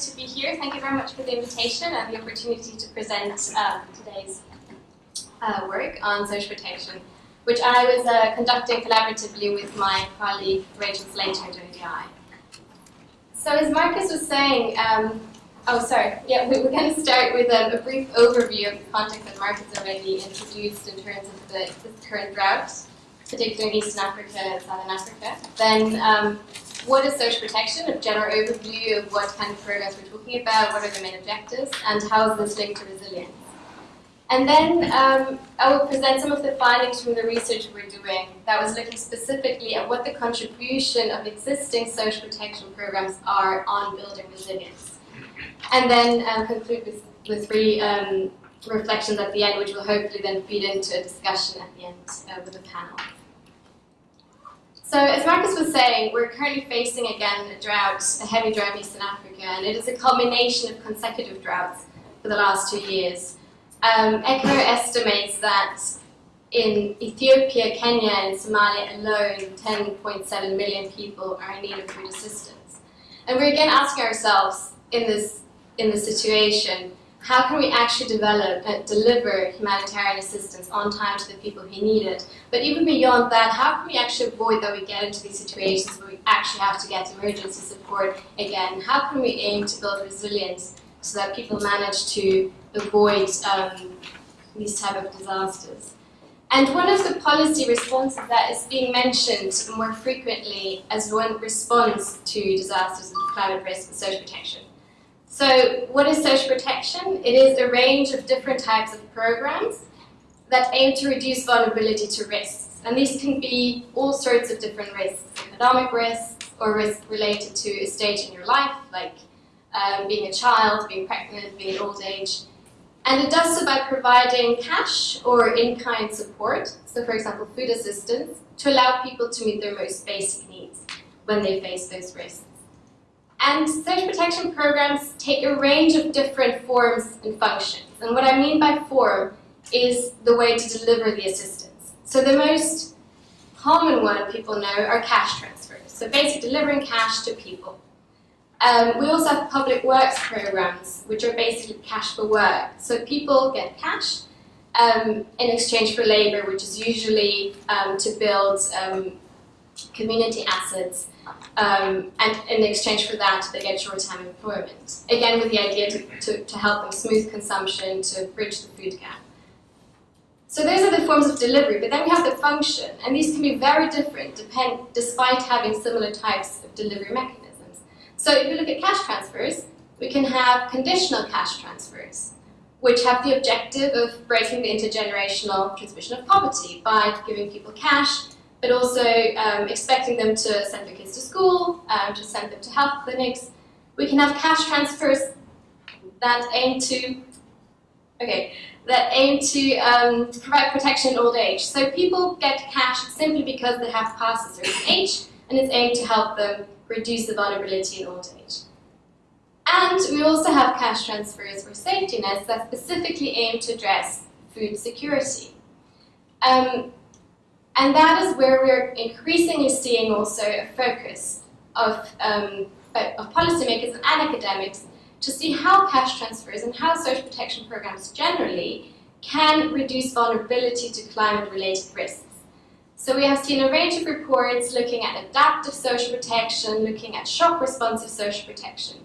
to be here. Thank you very much for the invitation and the opportunity to present um, today's uh, work on social protection, which I was uh, conducting collaboratively with my colleague Rachel Slater at ODI. So as Marcus was saying, um, oh sorry, yeah, we, are going to start with a, a, brief overview of the context that Marcus already introduced in terms of the, the current drought, particularly in Eastern Africa and Southern Africa. Then um, what is social protection, a general overview of what kind of programs we're talking about, what are the main objectives, and how is this linked to resilience. And then um, I will present some of the findings from the research we're doing that was looking specifically at what the contribution of existing social protection programs are on building resilience. And then um, conclude with, with three um, reflections at the end, which will hopefully then feed into a discussion at the end uh, with the panel. So as Marcus was saying, we're currently facing again a drought, a heavy drought in Eastern Africa, and it is a culmination of consecutive droughts for the last two years. Um, ECHO estimates that in Ethiopia, Kenya, and Somalia alone, 10.7 million people are in need of food assistance. And we're again asking ourselves in this, in this situation, how can we actually develop and deliver humanitarian assistance on time to the people who need it? But even beyond that, how can we actually avoid that we get into these situations where we actually have to get emergency support again? How can we aim to build resilience so that people manage to avoid um, these type of disasters? And one of the policy responses that is being mentioned more frequently as one response to disasters and climate risk is social protection. So what is social protection? It is a range of different types of programs that aim to reduce vulnerability to risks. And these can be all sorts of different risks, economic risks or risks related to a stage in your life, like um, being a child, being pregnant, being old age. And it does so by providing cash or in-kind support, so for example food assistance, to allow people to meet their most basic needs when they face those risks. And social protection programs take a range of different forms and functions. And what I mean by form is the way to deliver the assistance. So the most common one people know are cash transfers. So basically delivering cash to people. Um, we also have public works programs, which are basically cash for work. So people get cash um, in exchange for labor, which is usually um, to build um, community assets um, and in exchange for that, they get short-term employment. Again, with the idea to, to, to help them smooth consumption, to bridge the food gap. So those are the forms of delivery, but then we have the function, and these can be very different depend, despite having similar types of delivery mechanisms. So if you look at cash transfers, we can have conditional cash transfers, which have the objective of breaking the intergenerational transmission of poverty by giving people cash but also um, expecting them to send their kids to school, um, to send them to health clinics. We can have cash transfers that aim to, okay, that aim to um, provide protection in old age. So people get cash simply because they have passed a certain age, and it's aimed to help them reduce the vulnerability in old age. And we also have cash transfers for safety nets that specifically aim to address food security. Um, and that is where we're increasingly seeing also a focus of, um, of policymakers and academics to see how cash transfers and how social protection programs generally can reduce vulnerability to climate-related risks. So we have seen a range of reports looking at adaptive social protection, looking at shock-responsive social protection.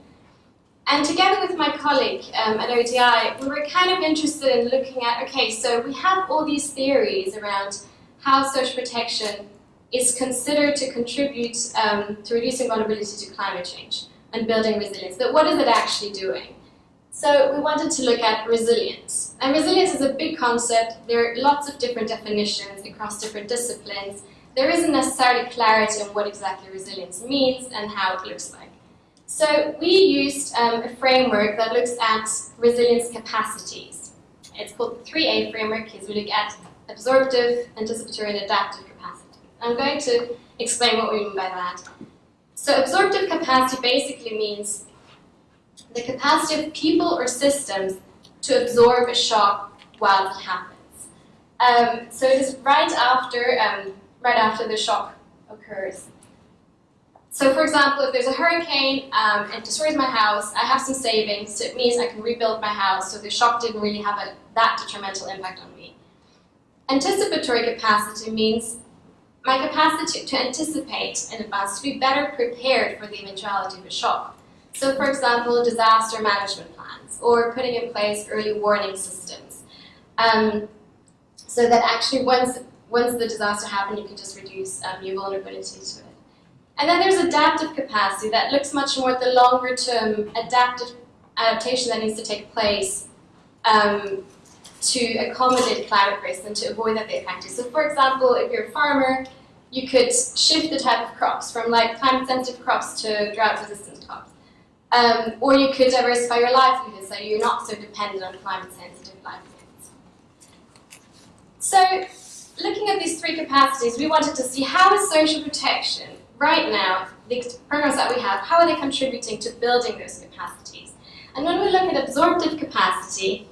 And together with my colleague um, at ODI, we were kind of interested in looking at, okay, so we have all these theories around how social protection is considered to contribute um, to reducing vulnerability to climate change and building resilience. But what is it actually doing? So we wanted to look at resilience. And resilience is a big concept. There are lots of different definitions across different disciplines. There isn't necessarily clarity on what exactly resilience means and how it looks like. So we used um, a framework that looks at resilience capacities. It's called the 3A framework because we look at absorptive, anticipatory, and adaptive capacity. I'm going to explain what we mean by that. So absorptive capacity basically means the capacity of people or systems to absorb a shock while it happens. Um, so it is right after, um, right after the shock occurs. So for example, if there's a hurricane um, and destroys my house, I have some savings, so it means I can rebuild my house, so the shock didn't really have a, that detrimental impact on. Anticipatory capacity means my capacity to anticipate in advance, to be better prepared for the eventuality of a shock. So for example, disaster management plans, or putting in place early warning systems. Um, so that actually once, once the disaster happened, you can just reduce um, your vulnerability to it. And then there's adaptive capacity that looks much more at the longer term adaptive adaptation that needs to take place um, to accommodate climate risk and to avoid that they affect you. So for example, if you're a farmer, you could shift the type of crops from like climate sensitive crops to drought resistant crops. Um, or you could diversify your livelihood so you're not so dependent on climate sensitive livelihoods. So looking at these three capacities, we wanted to see how is social protection right now, the programs that we have, how are they contributing to building those capacities? And when we look at absorptive capacity,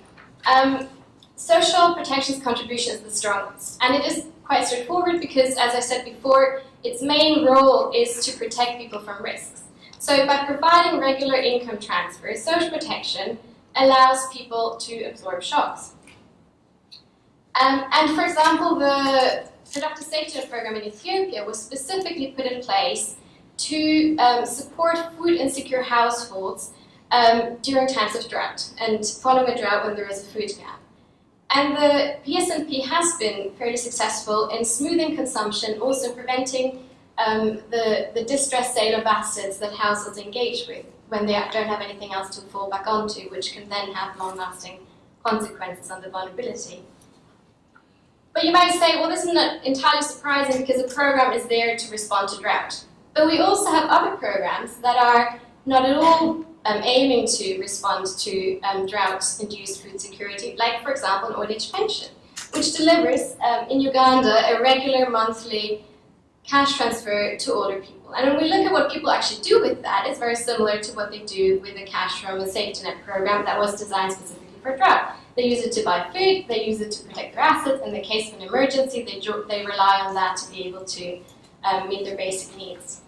um, social protection's contribution is the strongest. And it is quite straightforward because, as I said before, its main role is to protect people from risks. So by providing regular income transfers, social protection allows people to absorb shocks. Um, and for example, the productive safety program in Ethiopia was specifically put in place to um, support food insecure households um, during times of drought and following a drought when there is a food gap. And the PSNP has been fairly successful in smoothing consumption, also preventing um, the, the distressed sale of assets that households engage with when they don't have anything else to fall back onto, which can then have long-lasting consequences on the vulnerability. But you might say, well, this isn't entirely surprising because the program is there to respond to drought. But we also have other programs that are not at all um, aiming to respond to um, drought-induced food security, like, for example, an old age pension, which delivers um, in Uganda a regular monthly cash transfer to older people. And when we look at what people actually do with that, it's very similar to what they do with the cash from a safety net program that was designed specifically for drought. They use it to buy food, they use it to protect their assets. In the case of an emergency, they, they rely on that to be able to um, meet their basic needs.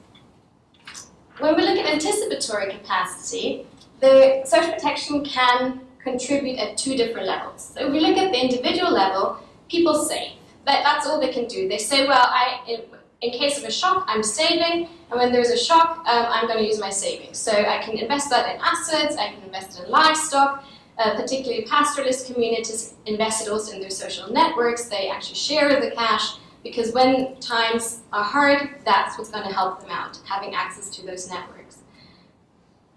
When we look at anticipatory capacity, the social protection can contribute at two different levels. So if we look at the individual level, people save. That, that's all they can do. They say, well, I, in, in case of a shock, I'm saving, and when there's a shock, um, I'm going to use my savings. So I can invest that in assets, I can invest it in livestock, uh, particularly pastoralist communities invested also in their social networks. They actually share the cash because when times are hard, that's what's going to help them out, having access to those networks.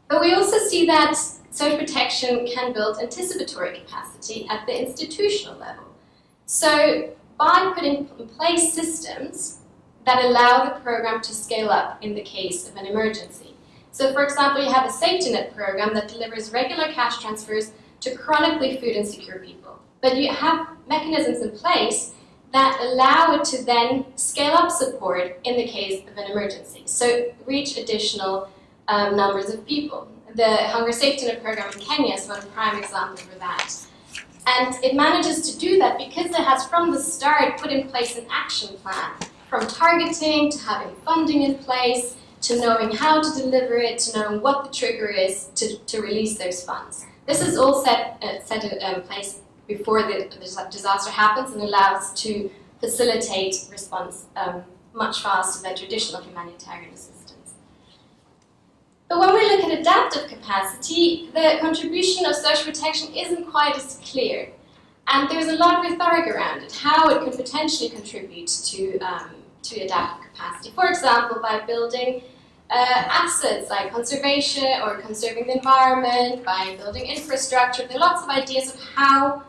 But we also see that social protection can build anticipatory capacity at the institutional level. So by putting in place systems that allow the program to scale up in the case of an emergency. So for example, you have a safety net program that delivers regular cash transfers to chronically food insecure people. But you have mechanisms in place that allow it to then scale up support in the case of an emergency. So reach additional um, numbers of people. The Hunger Safety Net program in Kenya is one prime example for that. And it manages to do that because it has from the start put in place an action plan, from targeting to having funding in place, to knowing how to deliver it, to knowing what the trigger is to, to release those funds. This is all set, uh, set in um, place before the, the, disaster happens and allows to facilitate response um, much faster than traditional humanitarian assistance. But when we look at adaptive capacity, the contribution of social protection isn't quite as clear. And there's a lot of rhetoric around it, how it could potentially contribute to, um, to adaptive capacity. For example, by building uh, assets like conservation or conserving the environment, by building infrastructure. There are lots of ideas of how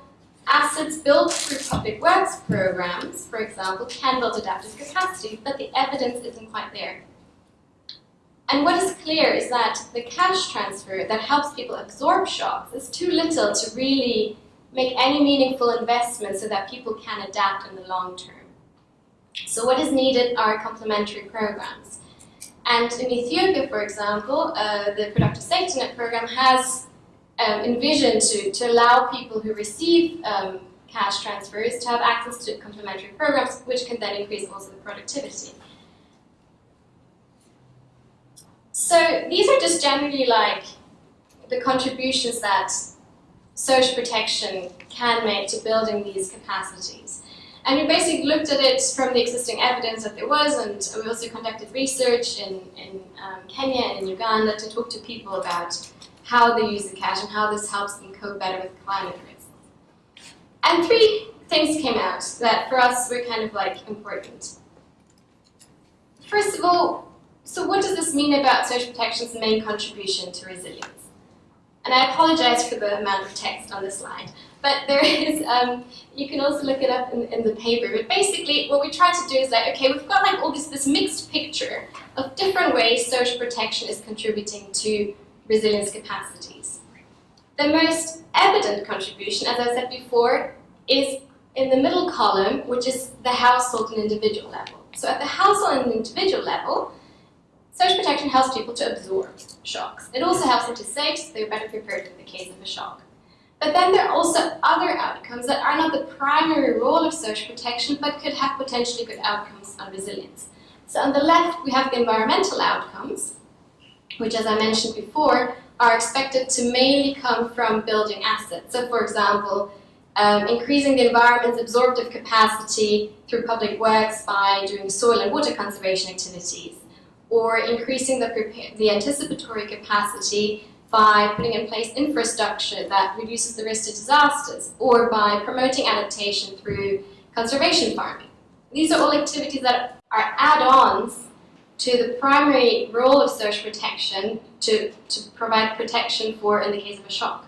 assets built through public works programs, for example, can build adaptive capacity, but the evidence isn't quite there. And what is clear is that the cash transfer that helps people absorb shocks is too little to really make any meaningful investment so that people can adapt in the long term. So what is needed are complementary programs. And in Ethiopia, for example, uh, the Productive Safety Net program has um, envisioned to, to allow people who receive um, cash transfers to have access to complementary programs, which can then increase also the productivity. So these are just generally like the contributions that social protection can make to building these capacities. And we basically looked at it from the existing evidence that there was, and we also conducted research in, in um, Kenya and in Uganda to talk to people about how they use the cash and how this helps them cope better with climate risks. And three things came out that for us were kind of like important. First of all, so what does this mean about social protection's main contribution to resilience? And I apologize for the amount of text on the slide, but there is, um, you can also look it up in, in, the paper. But basically, what we try to do is like, okay, we've got like all this, this mixed picture of different ways social protection is contributing to resilience capacities. The most evident contribution, as I said before, is in the middle column, which is the household and individual level. So at the household and individual level, social protection helps people to absorb shocks. It also helps them to save so they're better prepared in the case of a shock. But then there are also other outcomes that are not the primary role of social protection, but could have potentially good outcomes on resilience. So on the left, we have the environmental outcomes, which as I mentioned before, are expected to mainly come from building assets. So for example, um, increasing the environment's absorptive capacity through public works by doing soil and water conservation activities, or increasing the, the anticipatory capacity by putting in place infrastructure that reduces the risk to disasters, or by promoting adaptation through conservation farming. These are all activities that are add-ons to the primary role of social protection to, to provide protection for in the case of a shock.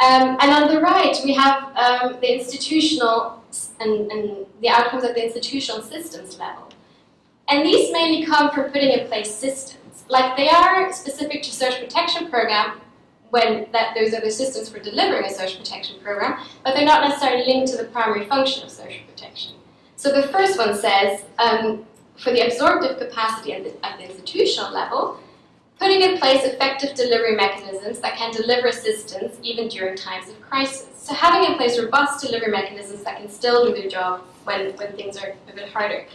Um, and on the right, we have um, the institutional and, and the outcomes at the institutional systems level. And these mainly come from putting in place systems. Like they are specific to social protection program when that those are the systems for delivering a social protection program, but they're not necessarily linked to the primary function of social protection. So the first one says, um, for the absorptive capacity at the, at the institutional level, putting in place effective delivery mechanisms that can deliver assistance even during times of crisis. So having in place robust delivery mechanisms that can still do their job when, when things are a bit harder.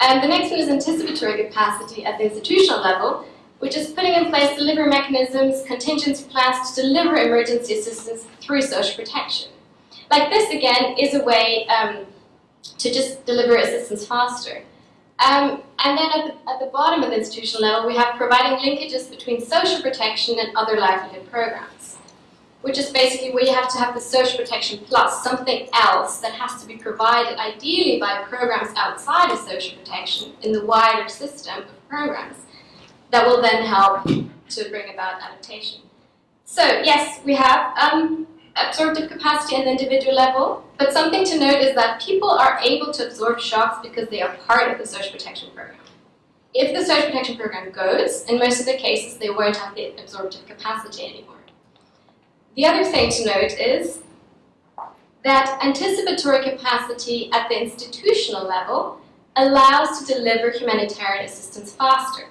And the next one is anticipatory capacity at the institutional level, which is putting in place delivery mechanisms, contingency plans to deliver emergency assistance through social protection. Like this, again, is a way um, to just deliver assistance faster. Um, and then at the, at the bottom of the institutional level, we have providing linkages between social protection and other livelihood programs, which is basically where you have to have the social protection plus something else that has to be provided, ideally by programs outside of social protection in the wider system of programs that will then help to bring about adaptation. So yes, we have um, absorptive capacity at the individual level, but something to note is that people are able to absorb shocks because they are part of the social protection program. If the social protection program goes, in most of the cases, they won't have the absorptive capacity anymore. The other thing to note is that anticipatory capacity at the institutional level allows to deliver humanitarian assistance faster.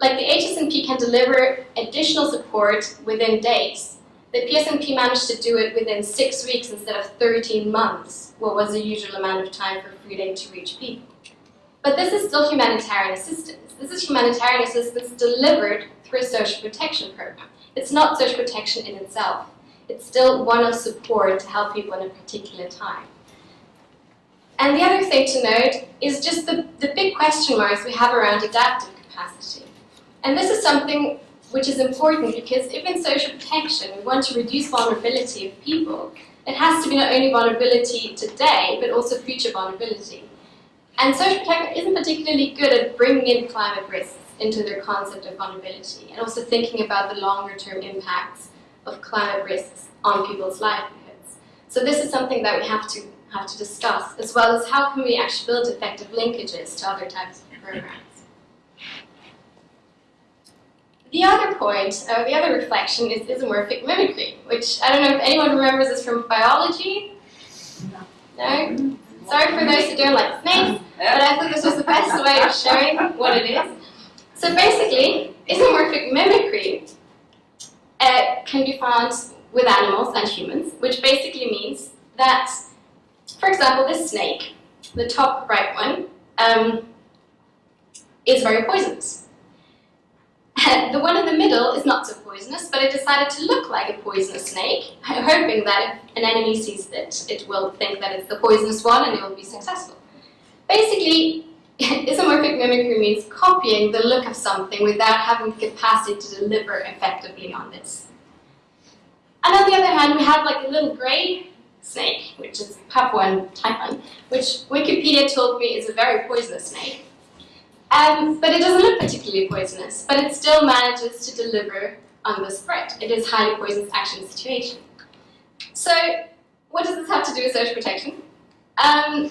Like the HSNP can deliver additional support within days, the PSNP managed to do it within six weeks instead of 13 months, what was the usual amount of time for food aid to reach people. But this is still humanitarian assistance. This is humanitarian assistance delivered through a social protection program. It's not social protection in itself. It's still one of support to help people in a particular time. And the other thing to note is just the, the big question marks we have around adaptive capacity. And this is something which is important because if in social protection we want to reduce vulnerability of people, it has to be not only vulnerability today, but also future vulnerability. And social protection isn't particularly good at bringing in climate risks into their concept of vulnerability, and also thinking about the longer term impacts of climate risks on people's livelihoods. So this is something that we have to have to discuss, as well as how can we actually build effective linkages to other types of programs. The other point, uh, the other reflection is isomorphic mimicry, which I don't know if anyone remembers this from biology. No? Sorry for those who don't like snakes, but I thought this was the best way of showing what it is. So basically, isomorphic mimicry uh, can be found with animals and humans, which basically means that, for example, this snake, the top right one, um, is very poisonous. the one in the middle is not so poisonous, but it decided to look like a poisonous snake, hoping that if an enemy sees it, it will think that it's the poisonous one and it will be successful. Basically, isomorphic mimicry means copying the look of something without having the capacity to deliver effectively on this. And on the other hand, we have like a little gray snake, which is Papuan taipan, which Wikipedia told me is a very poisonous snake. Um, but it doesn't look particularly poisonous, but it still manages to deliver on the spread. It is highly poisonous action situation. So what does this have to do with social protection? Um,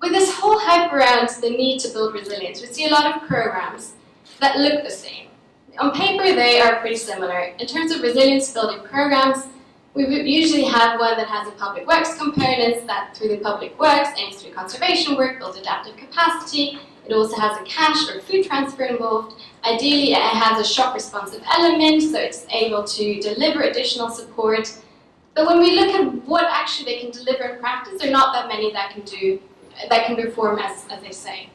with this whole hype around the need to build resilience, we see a lot of programs that look the same. On paper, they are pretty similar. In terms of resilience building programs, we usually have one that has a public works component that through the public works aims do conservation work, build adaptive capacity. It also has a cash or food transfer involved. Ideally, it has a shock responsive element, so it's able to deliver additional support. But when we look at what actually they can deliver in practice, there are not that many that can do that can perform as, as they say.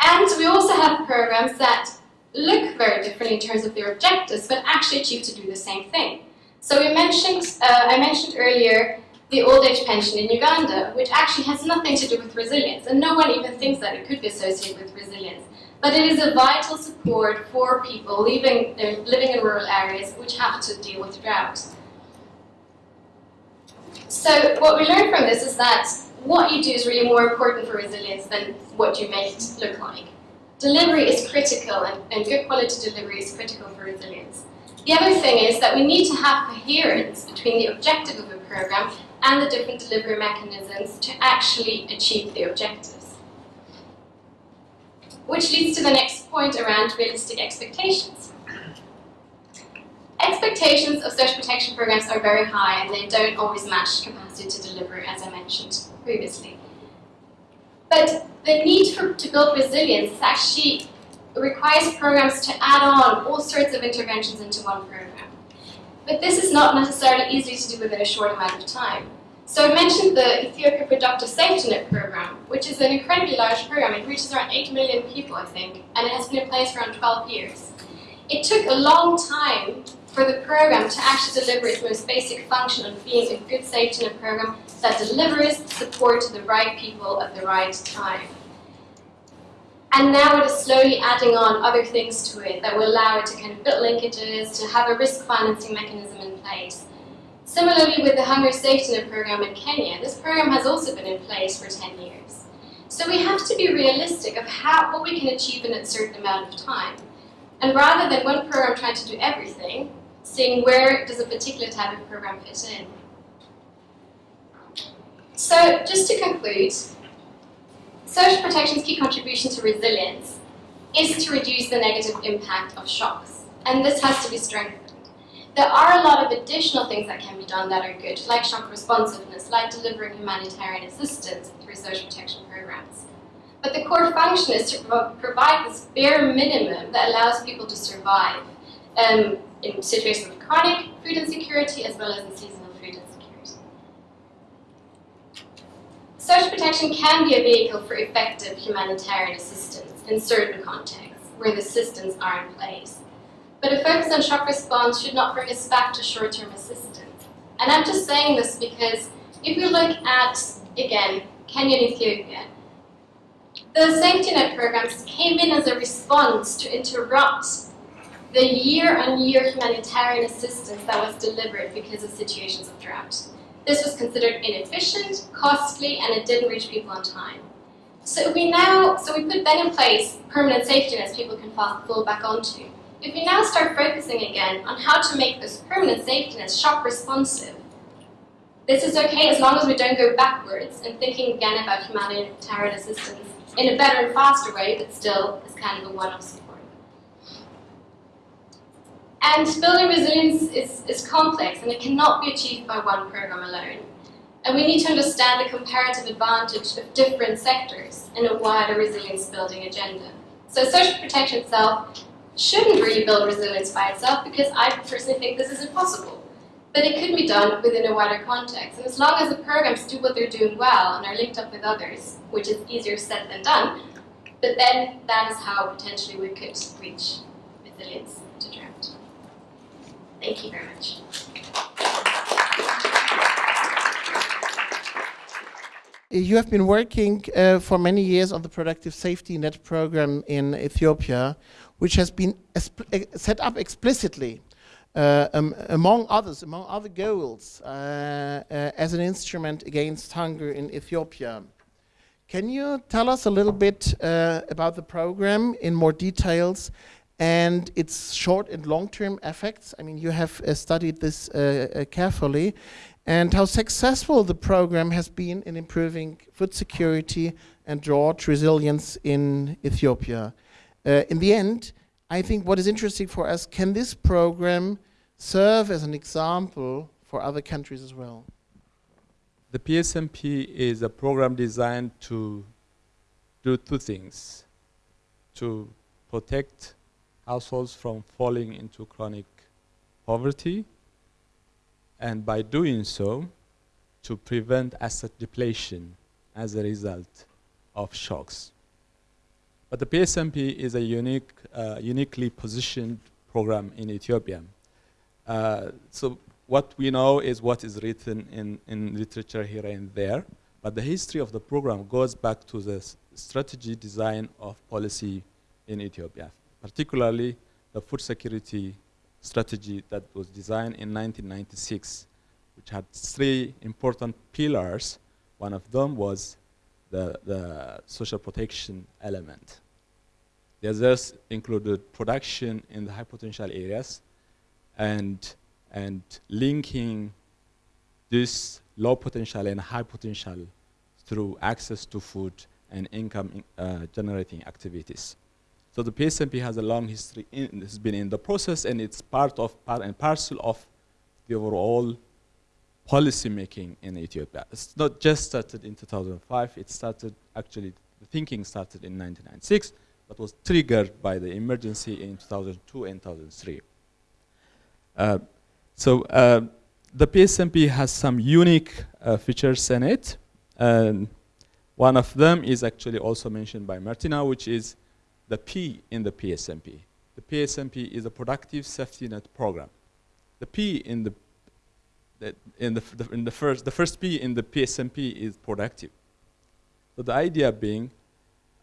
And we also have programs that look very different in terms of their objectives, but actually achieve to do the same thing. So we mentioned, uh, I mentioned earlier the old age pension in Uganda, which actually has nothing to do with resilience, and no one even thinks that it could be associated with resilience. But it is a vital support for people living, living in rural areas which have to deal with drought. So what we learned from this is that what you do is really more important for resilience than what you make it look like. Delivery is critical, and, and good quality delivery is critical for resilience. The other thing is that we need to have coherence between the objective of a program and the different delivery mechanisms to actually achieve the objectives. Which leads to the next point around realistic expectations. Expectations of social protection programs are very high and they don't always match capacity to deliver, as I mentioned previously. But the need for, to build resilience actually requires programs to add on all sorts of interventions into one program. But this is not necessarily easy to do within a short amount of time. So I mentioned the Ethiopia Productive Safety Net program, which is an incredibly large program. It reaches around 8 million people, I think, and it has been in place for around 12 years. It took a long time for the program to actually deliver its most basic function of being a good safety net program that delivers support to the right people at the right time. And now it is slowly adding on other things to it that will allow it to kind of build linkages, to have a risk financing mechanism in place. Similarly with the Hunger Safety Net program in Kenya, this program has also been in place for 10 years. So we have to be realistic of how, what we can achieve in a certain amount of time. And rather than one program trying to do everything, seeing where does a particular type of program fit in. So just to conclude, social protection's key contribution to resilience is to reduce the negative impact of shocks, and this has to be strengthened. There are a lot of additional things that can be done that are good, like shock responsiveness, like delivering humanitarian assistance through social protection programs. But the core function is to provide this bare minimum that allows people to survive um, in situations of chronic food insecurity as well as in seasonal food insecurity. Social protection can be a vehicle for effective humanitarian assistance in certain contexts where the systems are in place. But a focus on shock response should not bring us back to short-term assistance. And I'm just saying this because if we look at, again, Kenya and Ethiopia, the safety net programs came in as a response to interrupt the year-on-year -year humanitarian assistance that was delivered because of situations of drought. This was considered inefficient, costly, and it didn't reach people on time. So we now, so we put then in place permanent safety nets people can fall, back onto. If we now start focusing again on how to make this permanent safety net shock responsive, this is okay as long as we don't go backwards and thinking again about humanitarian assistance in a better and faster way, but still as kind of a one-off and building resilience is, is complex and it cannot be achieved by one program alone. And we need to understand the comparative advantage of different sectors in a wider resilience building agenda. So social protection itself shouldn't really build resilience by itself because I personally think this is impossible. But it could be done within a wider context. And as long as the programs do what they're doing well and are linked up with others, which is easier said than done, but then that is how potentially we could reach resilience. Thank you very much. You have been working uh, for many years on the Productive Safety Net program in Ethiopia, which has been set up explicitly, uh, um, among others, among other goals, uh, uh, as an instrument against hunger in Ethiopia. Can you tell us a little bit uh, about the program in more details and its short and long-term effects? I mean, you have uh, studied this carefully and how successful the program has been in improving food security and drought resilience in Ethiopia. Uh, in the end, I think what is interesting for us, can this program serve as an example for other countries as well? The PSNP is a program designed to do two things. To protect households from falling into chronic poverty and by doing so, to prevent asset depletion as a result of shocks. But the PSNP is a unique, uh, uniquely positioned program in Ethiopia. Uh, so what we know is what is written in, in literature here and there, but the history of the program goes back to the strategy design of policy in Ethiopia, particularly the food security strategy that was designed in 1996, which had three important pillars. One of them was the, the social protection element. The others included production in the high potential areas and, and linking this low potential and high potential through access to food and income uh, generating activities. So the PSNP has a long history, has been in the process and it's part of, part and parcel of the overall policy making in Ethiopia. It's not just started in 2005, it started, actually, the thinking started in 1996, but was triggered by the emergency in 2002 and 2003. Uh, so uh, the PSNP has some unique uh, features in it. And one of them is actually also mentioned by Martina, which is the P in the PSNP. The PSNP is a productive safety net program. The P in the, in the, the, in the first the first P in the PSNP is productive. So the idea being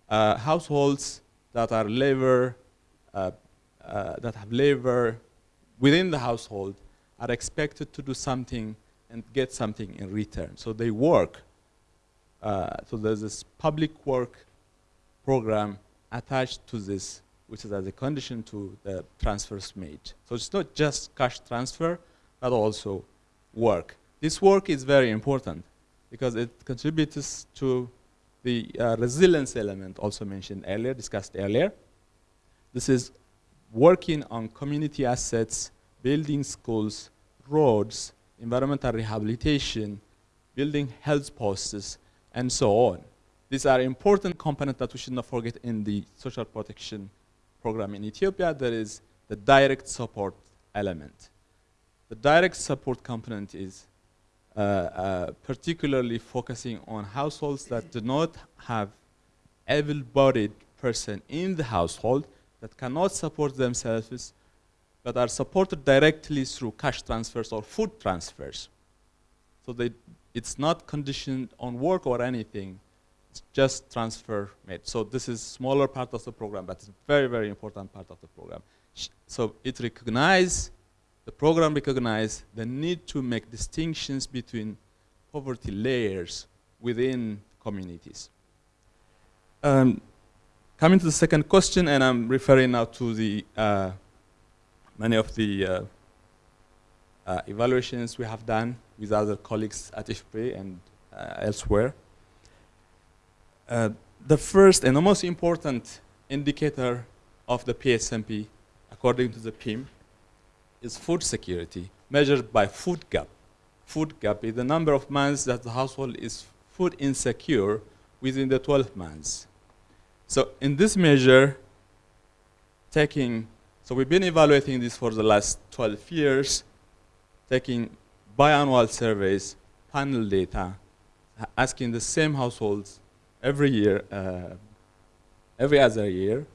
uh, households that are labor uh, uh, that have labor within the household are expected to do something and get something in return. So they work. Uh, so there's this public work program attached to this, which is as a condition to the transfers made. So it's not just cash transfer, but also work. This work is very important because it contributes to the uh, resilience element also mentioned earlier, discussed earlier. This is working on community assets, building schools, roads, environmental rehabilitation, building health posts, and so on. These are important components that we should not forget in the social protection program in Ethiopia. There is the direct support element. The direct support component is uh, uh, particularly focusing on households that do not have able-bodied person in the household that cannot support themselves but are supported directly through cash transfers or food transfers. So they, it's not conditioned on work or anything just transfer made. So this is smaller part of the program, but it's very, very important part of the program. So it recognizes, the program recognizes the need to make distinctions between poverty layers within communities. Um, coming to the second question, and I'm referring now to the uh, many of the uh, uh, evaluations we have done with other colleagues at IFPRI and uh, elsewhere. Uh, the first and the most important indicator of the PSNP, according to the PIM, is food security, measured by food gap. Food gap is the number of months that the household is food insecure within the 12 months. So in this measure, taking, so we've been evaluating this for the last 12 years, taking biannual surveys, panel data, asking the same households every year uh, every other year.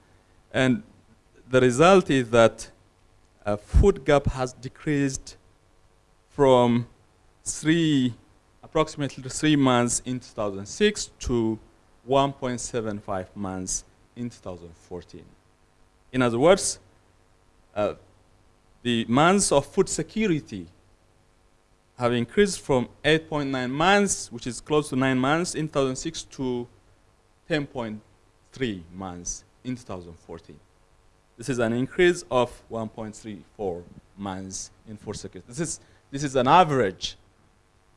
And the result is that uh, food gap has decreased from three, approximately three months in 2006 to 1.75 months in 2014. In other words, uh, the months of food security have increased from 8.9 months, which is close to nine months in 2006 to 10.3 months in 2014. This is an increase of 1.34 months in four security. This is, this is an average,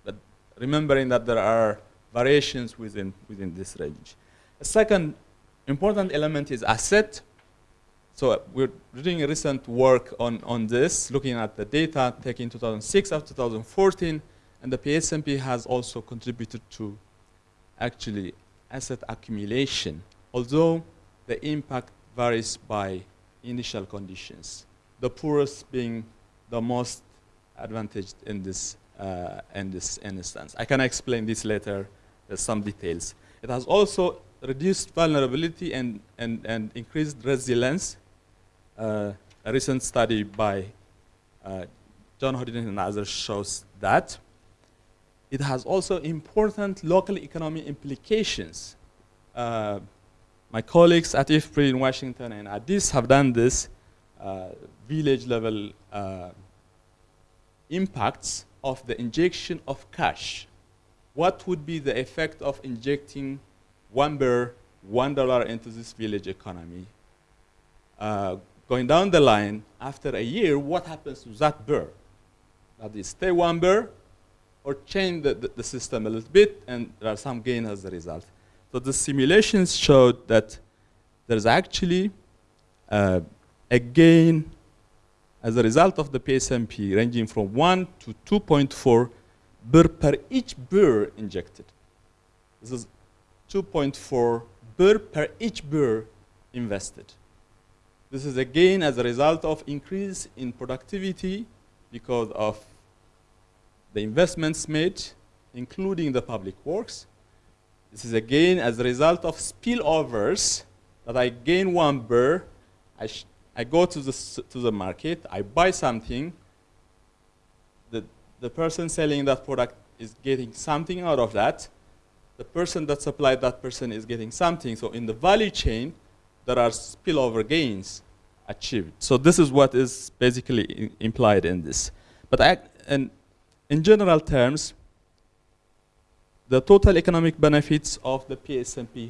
but remembering that there are variations within, within this range. A second important element is asset. So we're doing a recent work on, on this, looking at the data taken 2006 up to 2014, and the PSNP has also contributed to actually asset accumulation, although the impact varies by initial conditions. The poorest being the most advantaged in this, uh, in this instance. I can explain this later, there's some details. It has also reduced vulnerability and, and, and increased resilience. Uh, a recent study by uh, John Hoddinott and others shows that. It has also important local economic implications. Uh, my colleagues at IFPRI in Washington and Addis have done this uh, village level uh, impacts of the injection of cash. What would be the effect of injecting one birr, one dollar into this village economy? Going down the line, after a year, what happens to that birr? That is, stay one birr or change the, the, the system a little bit, and there are some gain as a result. So the simulations showed that there's actually uh, a gain as a result of the PSNP ranging from 1 to 2.4 birr per each birr injected. This is 2.4 birr per each birr invested. This is again as a result of increase in productivity because of the investments made, including the public works. This is again as a result of spillovers that I gain one birr, I, I go to the, to the market, I buy something, the, the person selling that product is getting something out of that, the person that supplied that person is getting something. So in the value chain, there are spillover gains achieved. So this is what is basically implied in this. But I, and in general terms, the total economic benefits of the PSNP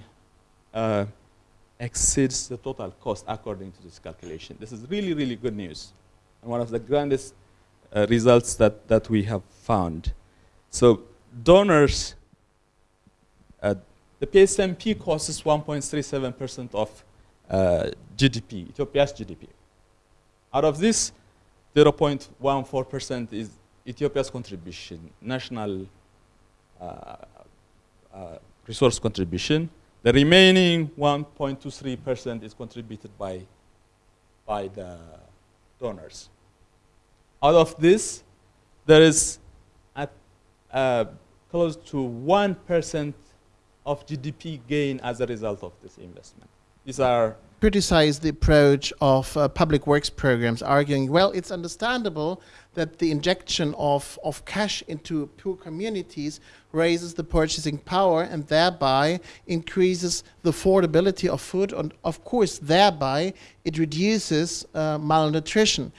uh, exceeds the total cost according to this calculation. This is really, really good news. And one of the grandest uh, results that, that we have found. So donors, uh, the PSNP costs 1.37% of uh, GDP, Ethiopia's GDP. Out of this, 0.14% is Ethiopia's contribution, national uh, uh, resource contribution. The remaining 1.23% is contributed by, by the donors. Out of this, there is uh, close to 1% of GDP gain as a result of this investment. These are criticize the approach of uh, public works programs, arguing, well, it's understandable that the injection of, of cash into poor communities raises the purchasing power and thereby increases the affordability of food and of course thereby it reduces uh, malnutrition.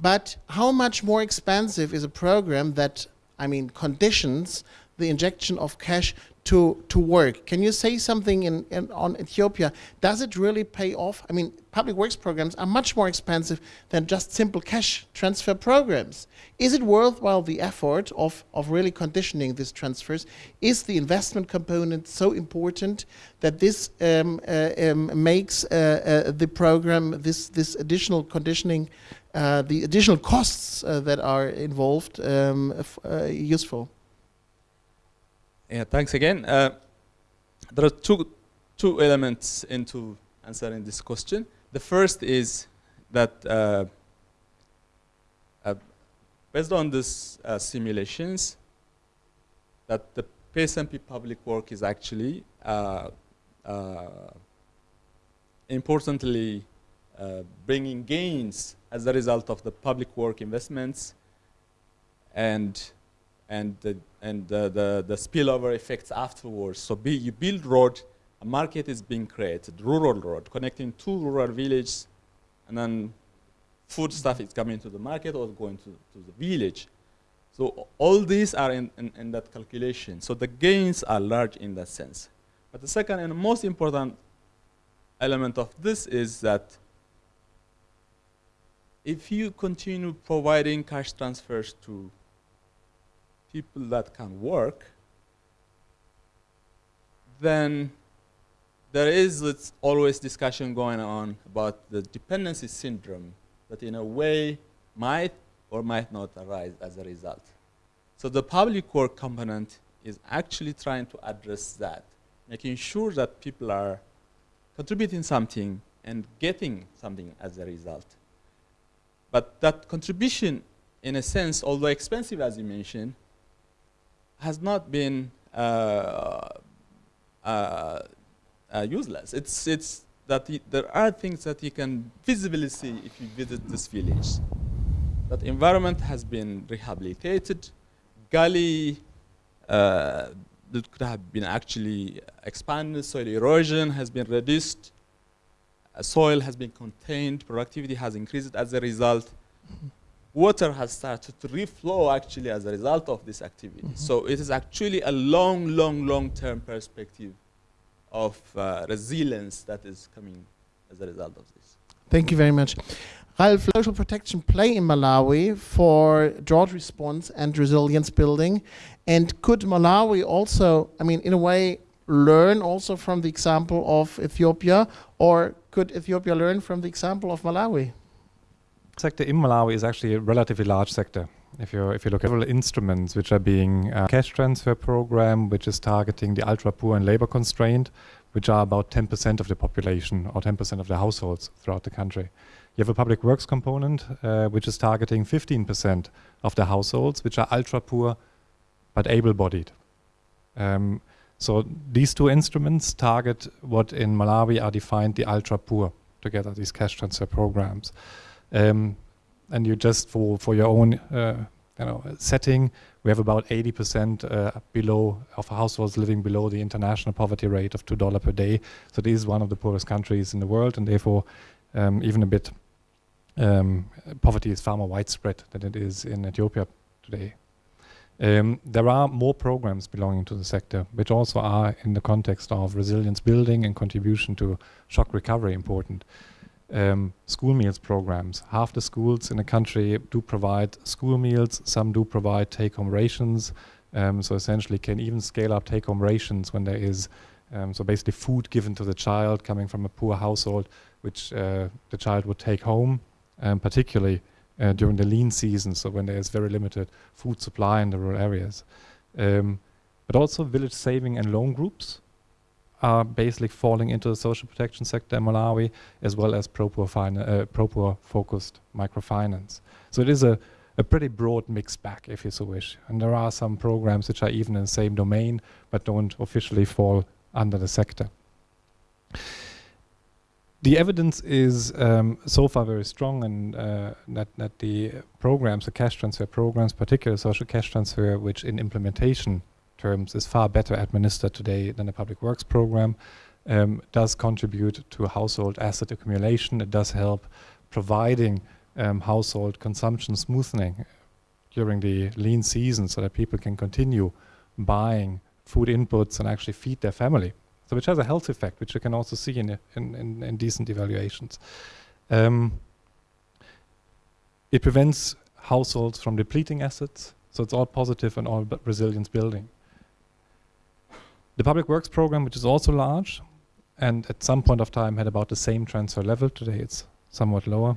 But how much more expensive is a program that, I mean, conditions the injection of cash to, to work. Can you say something in, in, on Ethiopia? Does it really pay off? I mean, public works programs are much more expensive than just simple cash transfer programs. Is it worthwhile the effort of, of really conditioning these transfers? Is the investment component so important that this um, uh, um, makes uh, uh, the program, this, this additional conditioning, uh, the additional costs uh, that are involved um, uh, useful? Yeah, thanks again. Uh, there are two, two elements into answering this question. The first is that uh, uh, based on these uh, simulations, that the PSNP public work is actually uh, uh, importantly, bringing gains as a result of the public work investments and and the, and the, the, the spillover effects afterwards. So be, you build road, a market is being created, rural road, connecting two rural villages, and then food stuff is coming to the market or going to, to the village. So all these are in, in, in, that calculation. So the gains are large in that sense. But the second and most important element of this is that if you continue providing cash transfers to people that can work, then there is always discussion going on about the dependency syndrome that in a way might or might not arise as a result. So the public work component is actually trying to address that, making sure that people are contributing something and getting something as a result. But that contribution, in a sense, although expensive as you mentioned, has not been uh, uh, uh, useless. It's, it's that there are things that you can visibly see if you visit this village. That environment has been rehabilitated, gully uh, that could have been actually expanded, soil erosion has been reduced, uh, soil has been contained, productivity has increased as a result water has started to reflow actually as a result of this activity. Mm -hmm. So it is actually a long, long, long-term perspective of uh, resilience that is coming as a result of this. Thank you very much. Ralph, social protection play in Malawi for drought response and resilience building? And could Malawi also, I mean, in a way, learn also from the example of Ethiopia, or could Ethiopia learn from the example of Malawi? Sector in Malawi is actually a relatively large sector. If you if you look at several instruments which are being uh, cash transfer program, which is targeting the ultra poor and labor constrained, which are about 10% of the population or 10% of the households throughout the country. You have a public works component, uh, which is targeting 15% of the households, which are ultra poor but able-bodied. Um, so these two instruments target what in Malawi are defined the ultra poor together, these cash transfer programs. Um, and you just for for your own uh, you know setting, we have about 80% uh, below of households living below the international poverty rate of two dollar per day. So this is one of the poorest countries in the world, and therefore um, even a bit um, poverty is far more widespread than it is in Ethiopia today. Um, there are more programs belonging to the sector, which also are in the context of resilience building and contribution to shock recovery important um, school meals programs. Half the schools in the country do provide school meals, some do provide take-home rations, um, so essentially can even scale up take-home rations when there is, um, so basically food given to the child coming from a poor household, which uh, the child would take home, um, particularly uh, during the lean season, so when there is very limited food supply in the rural areas. Um, but also village saving and loan groups, are basically falling into the social protection sector in Malawi, as well as pro-poor uh, focused microfinance. So it is a, a pretty broad mixed bag, if you so wish. And there are some programs which are even in the same domain, but don't officially fall under the sector. The evidence is um, so far very strong and uh, that, that the programs, the cash transfer programs, particularly social cash transfer, which in implementation terms is far better administered today than the public works program, um, does contribute to household asset accumulation. It does help providing um, household consumption smoothing during the lean season so that people can continue buying food inputs and actually feed their family. So which has a health effect, which you can also see in, in, in, in decent evaluations. Um, it prevents households from depleting assets, so it's all positive and all resilience building. The public works program, which is also large, and at some point of time had about the same transfer level, today it's somewhat lower,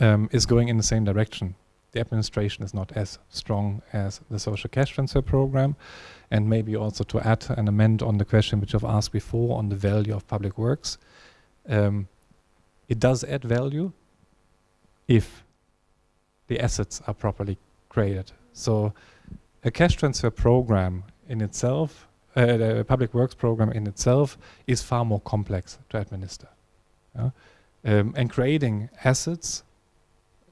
um, is going in the same direction. The administration is not as strong as the social cash transfer program. And maybe also to add and amend on the question which I've asked before on the value of public works. Um, it does add value if the assets are properly created. So a cash transfer program in itself uh, the public works program in itself is far more complex to administer. yeah? um, and creating assets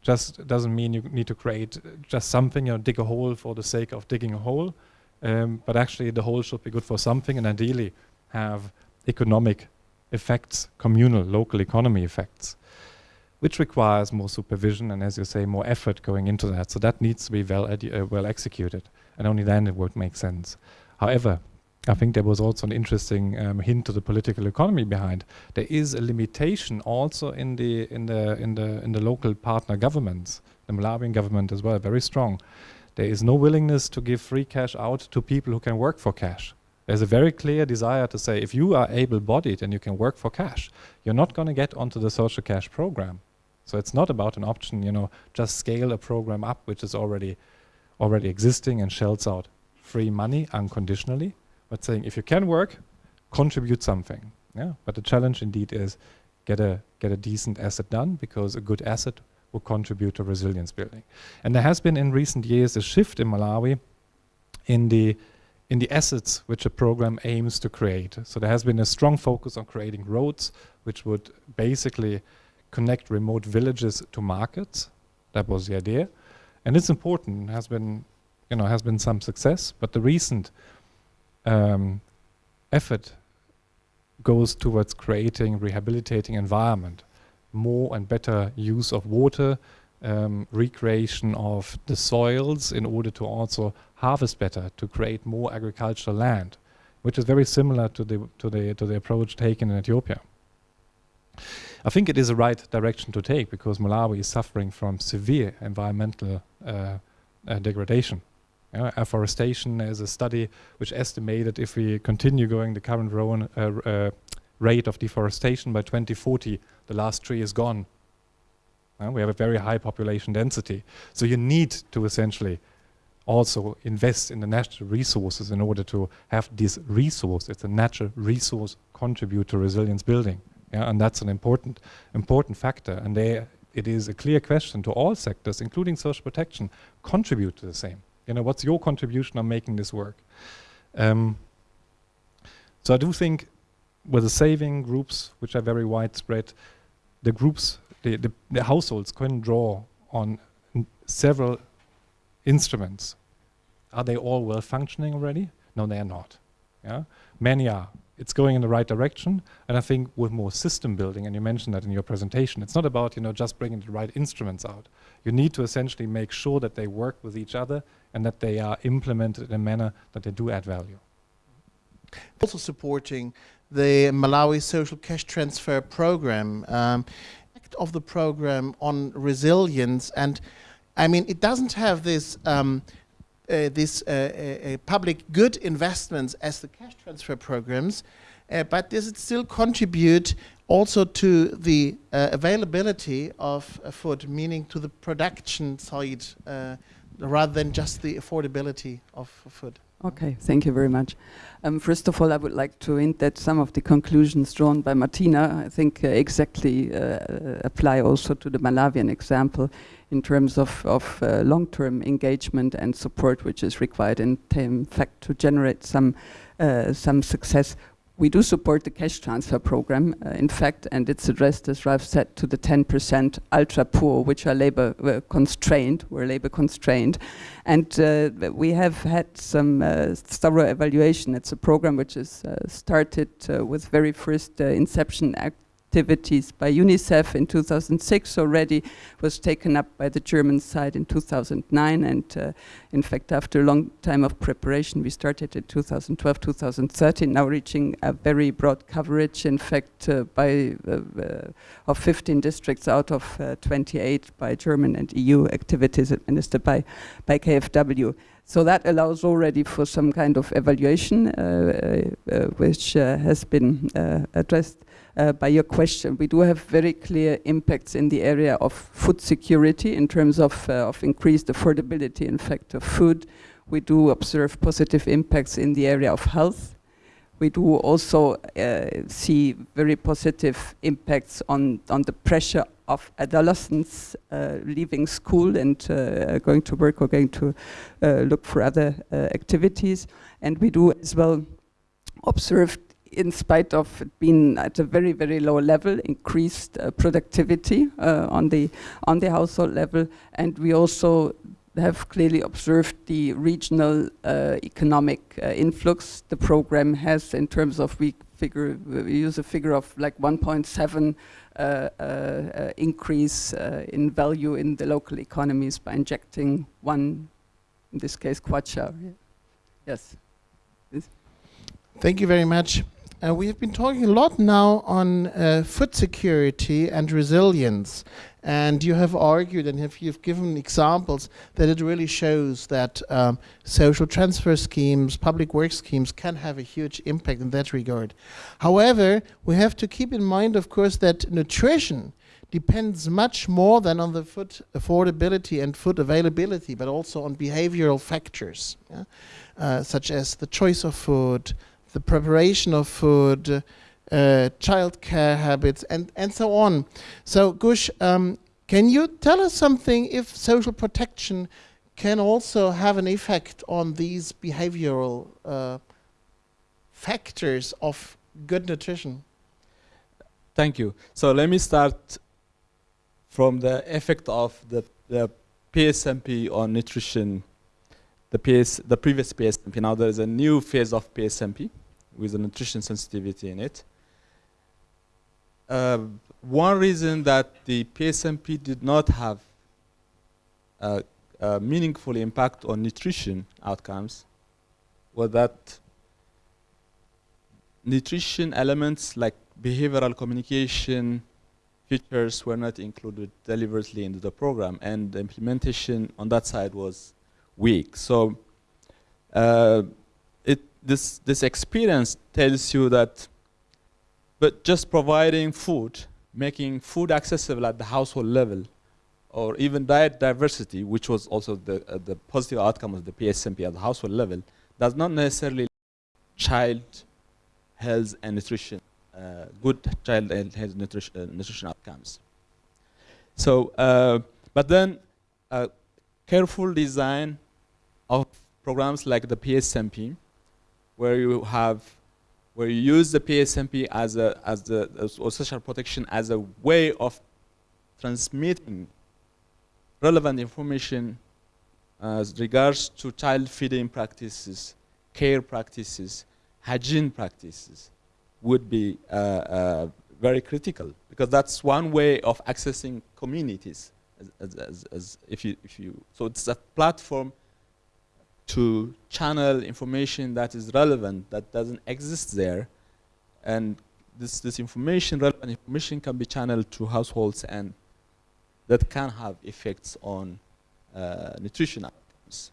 just doesn't mean you need to create just something, you know, dig a hole for the sake of digging a hole, um, but actually the hole should be good for something and ideally have economic effects, communal, local economy effects, which requires more supervision and, as you say, more effort going into that. So that needs to be well, uh, well executed, and only then it would make sense. However, I think there was also an interesting um, hint to the political economy behind. There is a limitation also in the in the in the in the local partner governments, the Malawian government as well, very strong. There is no willingness to give free cash out to people who can work for cash. There's a very clear desire to say if you are able-bodied and you can work for cash, you're not going to get onto the social cash program. So it's not about an option, you know, just scale a program up which is already already existing and shells out free money unconditionally but saying if you can work, contribute something. Yeah. But the challenge indeed is get a get a decent asset done because a good asset will contribute to resilience building. And there has been in recent years a shift in Malawi in the in the assets which a program aims to create. So there has been a strong focus on creating roads which would basically connect remote villages to markets. That was the idea. And it's important, has been you know, has been some success, but the recent um, effort goes towards creating rehabilitating environment, more and better use of water, um, recreation of the soils in order to also harvest better, to create more agricultural land, which is very similar to the to the to the approach taken in Ethiopia. I think it is the right direction to take because Malawi is suffering from severe environmental uh, uh, degradation. Uh, afforestation is a study which estimated if we continue going the current uh, uh, rate of deforestation by 2040, the last tree is gone. We have a very high population density. So you need to essentially also invest in the natural resources in order to have this resource, it's a natural resource, contribute to resilience building. Yeah, and that's an important, important factor. And there it is a clear question to all sectors, including social protection, contribute to the same. You know, what's your contribution on making this work? Um, so I do think with the saving groups, which are very widespread, the groups, the, the, the households can draw on several instruments. Are they all well functioning already? No, they are not. Yeah, Many are it's going in the right direction. And I think with more system building, and you mentioned that in your presentation, it's not about you know just bringing the right instruments out. You need to essentially make sure that they work with each other and that they are implemented in a manner that they do add value. Also supporting the Malawi Social Cash Transfer Program, um, of the program on resilience, and I mean it doesn't have this um, uh, this uh, uh, public good investments as the cash transfer programs, but does it still contribute also to the availability of food, meaning to the production side, rather than just the affordability of food? Okay, thank you very much. Um, first of all, I would like to hint that some of the conclusions drawn by Martina, I think, uh, exactly uh, apply also to the Malawian example in terms of, of uh, long-term engagement and support, which is required in, in fact to generate some uh, some success we do support the cash transfer program, uh, in fact, and it's addressed, as Ralph said, to the 10% ultra poor, which are labor uh, constrained, were labor constrained. And uh, we have had some uh, thorough evaluation. It's a program which is started with very first inception act activities by UNICEF in 2006 already, was taken up by the German side in 2009, and uh, in fact, after a long time of preparation, we started in 2012, 2013, now reaching a very broad coverage, in fact, uh, by uh, uh of 15 districts out of uh, 28 by German and EU activities administered by, by KFW. So that allows already for some kind of evaluation, uh, uh, which uh, has been addressed uh, by your question. We do have very clear impacts in the area of food security in terms of, uh, of increased affordability, in fact, of food. We do observe positive impacts in the area of health. We do also uh, see very positive impacts on, on the pressure of adolescents uh, leaving school and uh, going to work or going to uh, look for other uh, activities. And we do as well observe in spite of it being at a very, very low level, increased uh, productivity uh, on the on the household level, and we also have clearly observed the regional uh, economic uh, influx the program has in terms of we figure we use a figure of like 1.7 uh, uh, increase in value in the local economies by injecting one, in this case, kwacha. Yes. Thank you very much. Uh, we have been talking a lot now on uh, food security and resilience, and you have argued and have, you've given examples that it really shows that um, social transfer schemes, public work schemes can have a huge impact in that regard. However, we have to keep in mind, of course, that nutrition depends much more than on the food affordability and food availability, but also on behavioral factors, yeah? uh, such as the choice of food, the preparation of food, uh, child care habits, and, and so on. So, Gush, um, can you tell us something if social protection can also have an effect on these behavioral uh, factors of good nutrition? Thank you. So let me start from the effect of the, the PSNP on nutrition, the, PS, the previous PSNP. Now there is a new phase of PSNP with a nutrition sensitivity in it. Uh, one reason that the PSNP did not have a, a meaningful impact on nutrition outcomes was that nutrition elements like behavioral communication features were not included deliberately into the program and the implementation on that side was weak. So uh, this, this experience tells you that but just providing food, making food accessible at the household level, or even diet diversity, which was also the, uh, the positive outcome of the PSNP at the household level, does not necessarily child health and nutrition, uh, good child and health nutrition, uh, nutrition outcomes. So, uh, but then uh, careful design of programs like the PSNP where you have where you use the PSNP as a as the or social protection as a way of transmitting relevant information as regards to child feeding practices, care practices, hygiene practices would be uh, uh, very critical because that's one way of accessing communities as, as, as if you if you so it's a platform to channel information that is relevant, that doesn't exist there. And this, this information, relevant information can be channeled to households and that can have effects on uh, nutrition outcomes.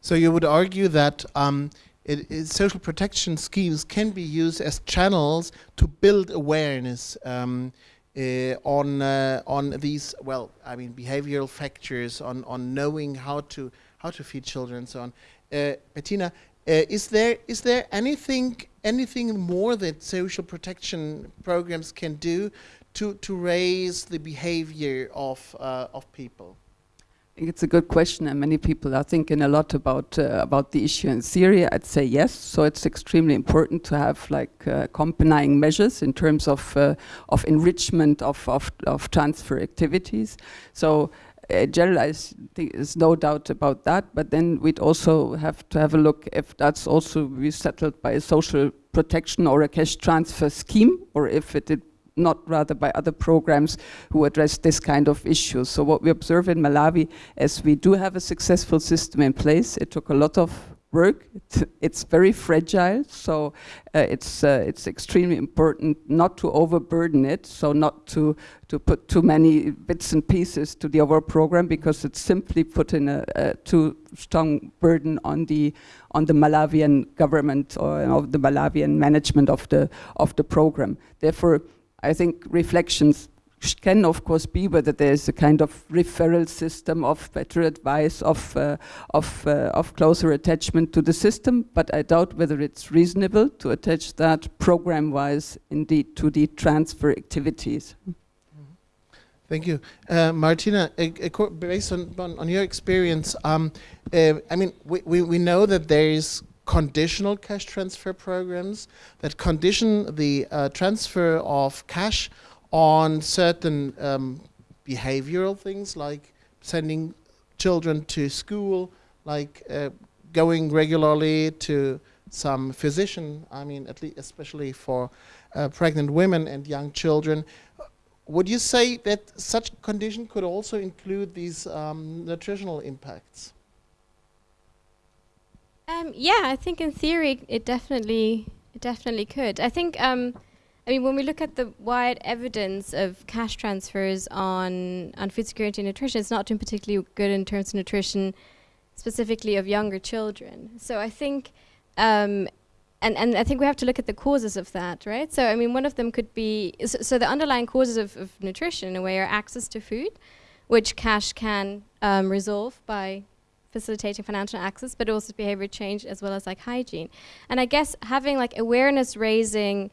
So you would argue that um, it, it, social protection schemes can be used as channels to build awareness um, uh, on uh, on these well I mean behavioral factors on on knowing how to how to feed children and so on. Uh, Bettina, uh, is there is there anything anything more that social protection programs can do to to raise the behavior of uh, of people? I think it's a good question, and many people are thinking a lot about uh, about the issue in Syria. I'd say yes. So it's extremely important to have like uh, accompanying measures in terms of uh, of enrichment of, of of transfer activities. So general, I think there's no doubt about that. But then we'd also have to have a look if that's also be settled by a social protection or a cash transfer scheme, or if it did not rather by other programs who address this kind of issues. So what we observe in Malawi is we do have a successful system in place. It took a lot of work. It's, it's very fragile, so uh, it's uh, it's extremely important not to overburden it. So not to to put too many bits and pieces to the overall program because it's simply putting a, a too strong burden on the on the Malawian government or you know, the Malawian management of the of the program. Therefore, I think reflections can of course be whether there's a kind of referral system of better advice of uh, of uh, of closer attachment to the system but I doubt whether it's reasonable to attach that program wise indeed to the transfer activities Thank you. Uh, Martina, based on, on, your experience, um, uh, I mean, we, we, we know that there is conditional cash transfer programs that condition the uh, transfer of cash on certain um, behavioral things like sending children to school, like uh, going regularly to some physician, I mean, at least especially for uh, pregnant women and young children. Would you say that such condition could also include these um, nutritional impacts? Um, yeah, I think in theory it definitely it definitely could. I think um, I mean when we look at the wide evidence of cash transfers on on food security and nutrition, it's not doing particularly good in terms of nutrition, specifically of younger children. So I think. Um, and, and I think we have to look at the causes of that, right? So, I mean, one of them could be so, so the underlying causes of, of, nutrition, in a way, are access to food, which cash can um, resolve by facilitating financial access, but also behavior change as well as like hygiene. And I guess having like awareness raising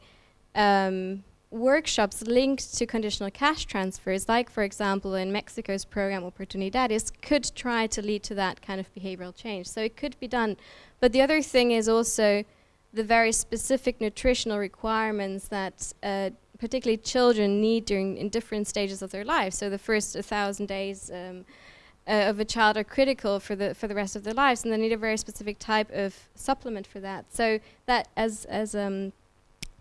um, workshops linked to conditional cash transfers, like for example in Mexico's program Oportunidades, could try to lead to that kind of behavioral change. So it could be done. But the other thing is also the very specific nutritional requirements that uh, particularly children need during in different stages of their life. So the first 1,000 days um, uh, of a child are critical for the for the rest of their lives, and they need a very specific type of supplement for that. So that, as as um,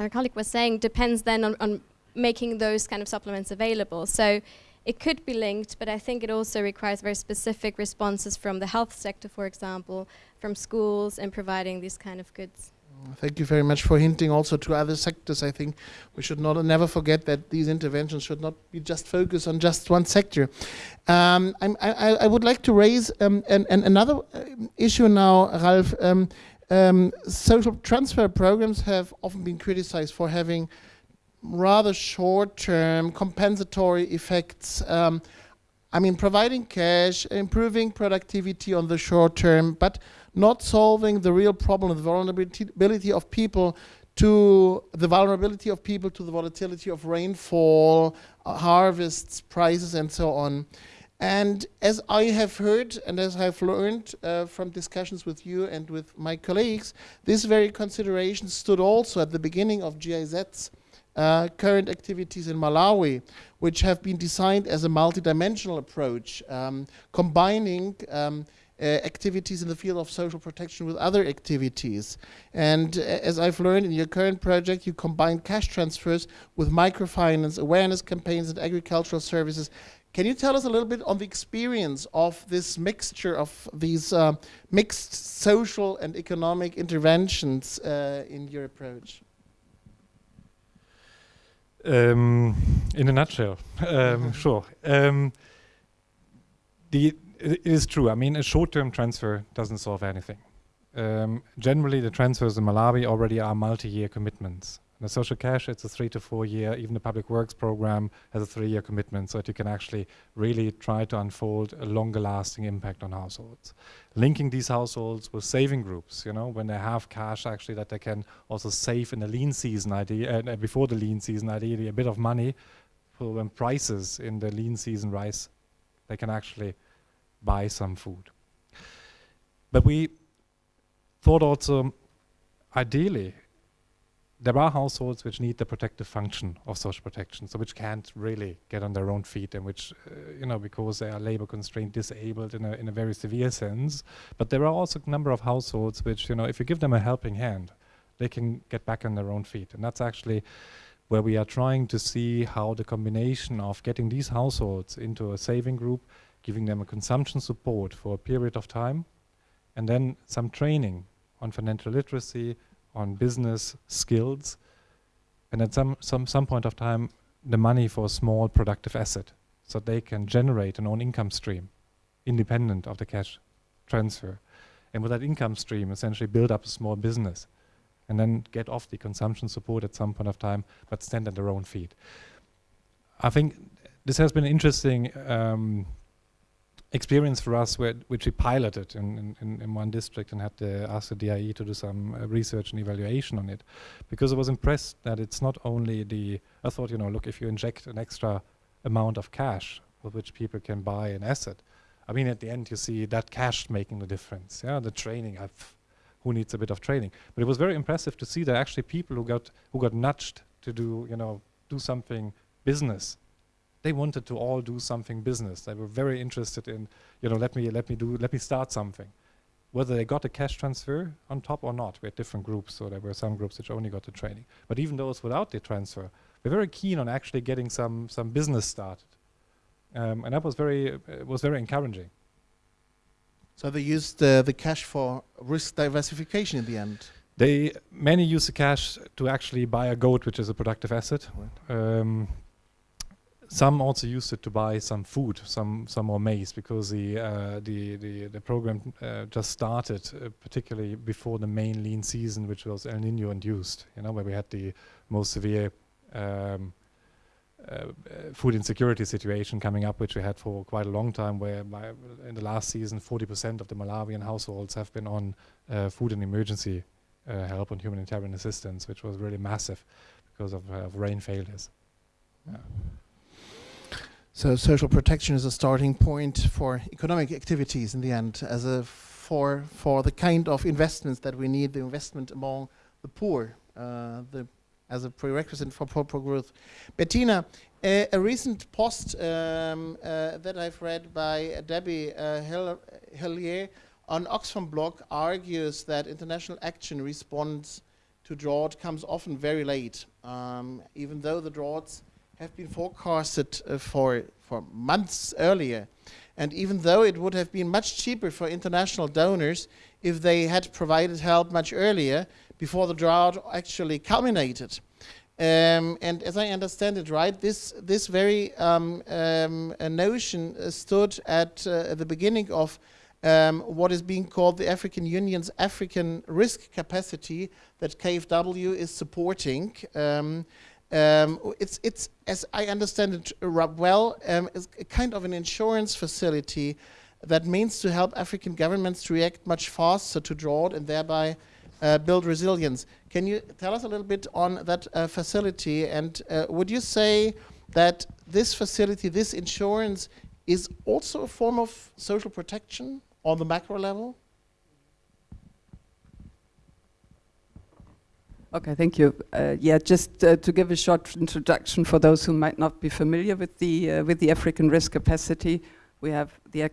our colleague was saying, depends then on, on making those kind of supplements available. So it could be linked, but I think it also requires very specific responses from the health sector, for example, from schools, and providing these kind of goods. Thank you very much for hinting also to other sectors. I think we should not never forget that these interventions should not be just focused on just one sector. Um, I, I, would like to raise um, an, an another uh, issue now, Ralph. Um, um, social transfer programs have often been criticized for having rather short-term compensatory effects. Um, I mean, providing cash, improving productivity on the short term, but not solving the real problem, the vulnerability of people to the vulnerability of people to the volatility of rainfall, uh, harvests, prices, and so on. And as I have heard and as I've learned uh, from discussions with you and with my colleagues, this very consideration stood also at the beginning of GIZ's uh, current activities in Malawi, which have been designed as a multidimensional approach, um, combining um, uh, activities in the field of social protection with other activities. And uh, as I've learned in your current project, you combine cash transfers with microfinance, awareness campaigns, and agricultural services. Can you tell us a little bit on the experience of this mixture of these uh, mixed social and economic interventions uh, in your approach? Um, in a nutshell, um, sure. Um, the it is true. I mean, a short-term transfer doesn't solve anything. Um, generally, the transfers in Malawi already are multi-year commitments. The social cash, it's a three to four year, even the public works program has a three year commitment so that you can actually really try to unfold a longer lasting impact on households. Linking these households with saving groups, you know, when they have cash actually that they can also save in the lean season idea, uh, before the lean season ideally a bit of money for when prices in the lean season rise, they can actually buy some food. But we thought also, ideally, there are households which need the protective function of social protection, so which can't really get on their own feet and which, uh, you know, because they are labor constrained, disabled in a, in a very severe sense. But there are also a number of households which, you know, if you give them a helping hand, they can get back on their own feet. And that's actually where we are trying to see how the combination of getting these households into a saving group giving them a consumption support for a period of time, and then some training on financial literacy, on business skills, and at some, some, some point of time, the money for a small productive asset so they can generate an own income stream independent of the cash transfer. And with that income stream, essentially build up a small business and then get off the consumption support at some point of time, but stand on their own feet. I think this has been interesting um, experience for us where, which we piloted in, in, in, one district and had to ask the DIE to do some uh, research and evaluation on it because I was impressed that it's not only the, I thought, you know, look, if you inject an extra amount of cash with which people can buy an asset, I mean, at the end you see that cash making the difference. Yeah, the training, I've who needs a bit of training. But it was very impressive to see that actually people who got who got nudged to do you know do something business, they wanted to all do something business. They were very interested in you know let me let me do let me start something. Whether they got a cash transfer on top or not, we had different groups. So there were some groups which only got the training. But even those without the transfer, were very keen on actually getting some some business started, um, and that was very uh, was very encouraging. So they used uh, the cash for risk diversification in the end. They many use the cash to actually buy a goat, which is a productive asset. Um, some also used it to buy some food, some some more maize, because the uh, the, the the program uh, just started, uh, particularly before the main lean season, which was El Nino induced. You know, where we had the most severe um, uh, food insecurity situation coming up, which we had for quite a long time, where in the last season, 40% of the Malawian households have been on uh, food and emergency uh, help and humanitarian assistance, which was really massive because of, of rain failures. Yeah. So social protection is a starting point for economic activities in the end, as a for for the kind of investments that we need, the investment among the poor, uh, the as a prerequisite for proper growth. Bettina, a, a recent post um, uh, that I've read by Debbie uh, Hillier on Oxfam blog argues that international action response to drought comes often very late, um, even though the droughts have been forecasted uh, for, for months earlier. And even though it would have been much cheaper for international donors if they had provided help much earlier, before the drought actually culminated. Um, and as I understand it, right, this this very um, um, notion uh, stood at, uh, the beginning of um, what is being called the African Union's African risk capacity that KfW is supporting. Um, um, it's it's as I understand it well, it's a kind of an insurance facility that means to help African governments to react much faster to drought and thereby uh, build resilience. Can you tell us a little bit on that uh, facility? And uh, would you say that this facility, this insurance, is also a form of social protection on the macro level? Okay, thank you. Uh, yeah, just uh, to give a short introduction for those who might not be familiar with the uh, with the African risk capacity, we have the uh,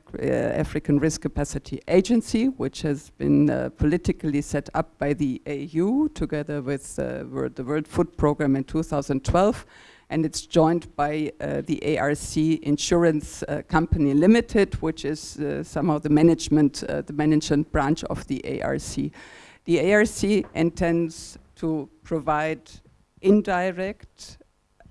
African Risk Capacity Agency, which has been uh, politically set up by the AU together with uh, the World Food Programme in 2012. And it's joined by the ARC Insurance Company Limited, which is somehow the management, the management branch of the ARC. The ARC intends to provide indirect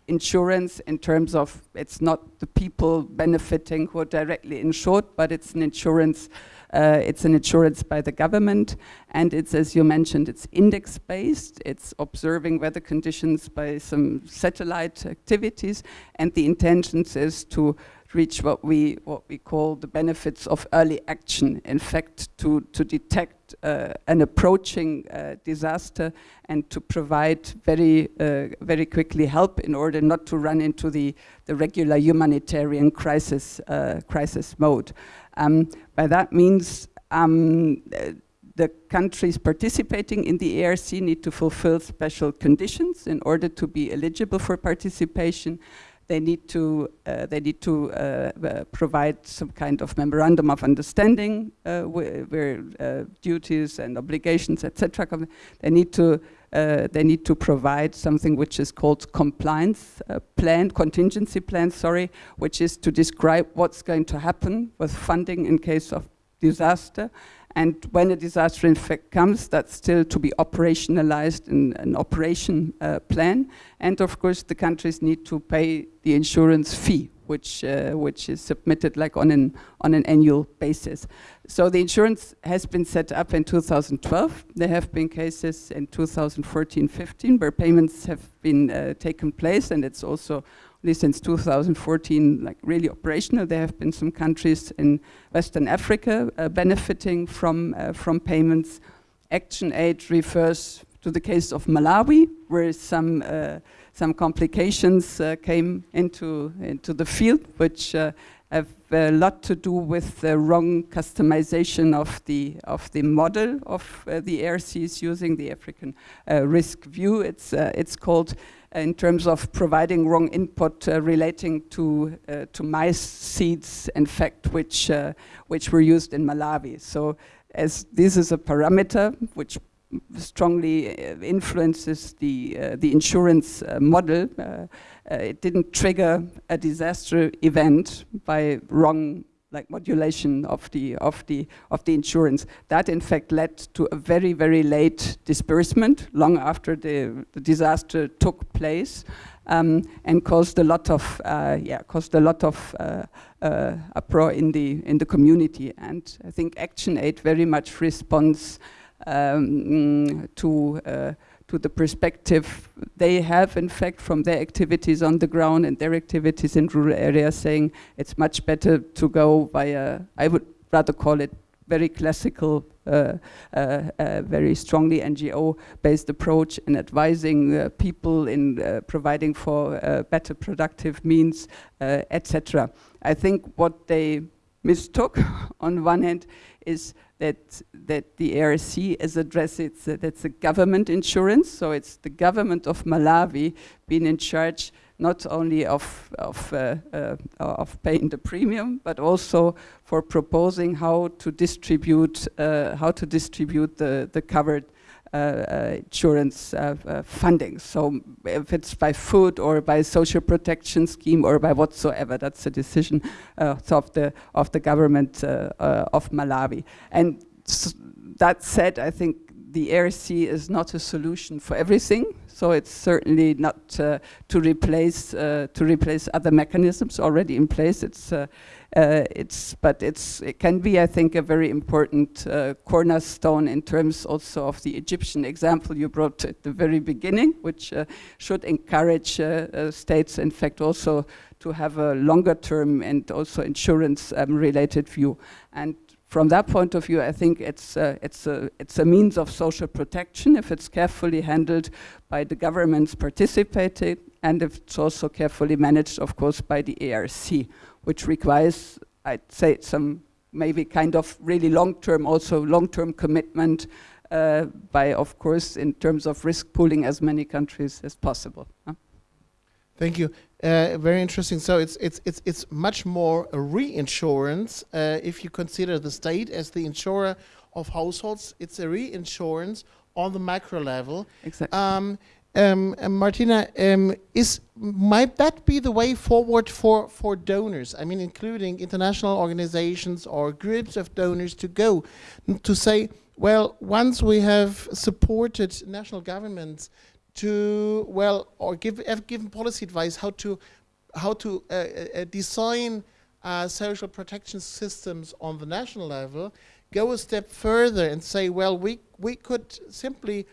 insurance in terms of it's not the people benefiting who are directly insured, but it's an insurance. Uh, it's an insurance by the government, and it's, as you mentioned, it's index-based. It's observing weather conditions by some satellite activities, and the intention is to reach what we what we call the benefits of early action. In fact, to to detect uh, an approaching uh, disaster and to provide very uh, very quickly help in order not to run into the the regular humanitarian crisis uh, crisis mode. Um, by that means. Um, the countries participating in the ARC need to fulfill special conditions in order to be eligible for participation they need to uh, they need to uh, uh, provide some kind of memorandum of understanding uh, where uh, duties and obligations etc. They need to they need to provide something which is called compliance plan, contingency plan, sorry, which is to describe what's going to happen with funding in case of disaster and when a disaster in fact comes, that's still to be operationalized in an operation uh, plan. And of course, the countries need to pay the insurance fee, which uh, which is submitted like on an on an annual basis. So the insurance has been set up in 2012. There have been cases in 2014-15 where payments have been uh, taken place, and it's also since 2014 like really operational. There have been some countries in Western Africa uh, benefiting from, uh, from payments. Action aid refers to the case of Malawi, where some, uh, some complications uh, came into, into the field, which uh, have a lot to do with the wrong customization of the of the model of uh, the ARCs using the African uh, risk view. It's uh, it's called in terms of providing wrong input uh, relating to uh, to mice seeds, in fact, which which were used in Malawi. So as this is a parameter which strongly influences the the insurance model uh, it didn't trigger a disaster event by wrong like modulation of the of the of the insurance. That in fact led to a very very late disbursement long after the, the disaster took place um, and caused a lot of uh, yeah caused a lot of uh, uh, uproar in the in the community. And I think Action Aid very much responds um, to uh, to the perspective they have, in fact, from their activities on the ground and their activities in rural areas, saying it's much better to go via, I would rather call it very classical, uh, uh, uh, very strongly NGO-based approach in advising uh, people in uh, providing for uh, better productive means, etc. I think what they mistook on one hand is that that the ARC is addressed. It's a, that's a government insurance, so it's the government of Malawi being in charge not only of of uh, uh, of paying the premium, but also for proposing how to distribute uh, how to distribute the the covered insurance uh, funding. So if it's by food or by social protection scheme or by whatsoever, that's a decision of the of the government of Malawi. And that said, I think the ARC is not a solution for everything. So it's certainly not uh, to replace uh, to replace other mechanisms already in place. It's uh, uh it's but it's it can be, I think, a very important uh, cornerstone in terms also of the Egyptian example you brought at the very beginning, which uh, should encourage states, in fact, also to have a longer term and also insurance um, related view. And from that point of view, I think it's, uh, it's, a, it's a means of social protection if it's carefully handled by the governments participating and if it's also carefully managed, of course, by the ARC, which requires, I'd say, some maybe kind of really long-term, also long-term commitment uh, by, of course, in terms of risk pooling as many countries as possible. Huh? Thank you. Uh, very interesting. So it's it's it's it's much more a reinsurance. Uh, if you consider the state as the insurer of households, it's a reinsurance on the macro level. Exactly. Um, um, Martina, um, is might that be the way forward for for donors? I mean, including international organizations or groups of donors to go to say, well, once we have supported national governments to well or give have given policy advice how to how to uh, uh, design uh, social protection systems on the national level go a step further and say well we we could simply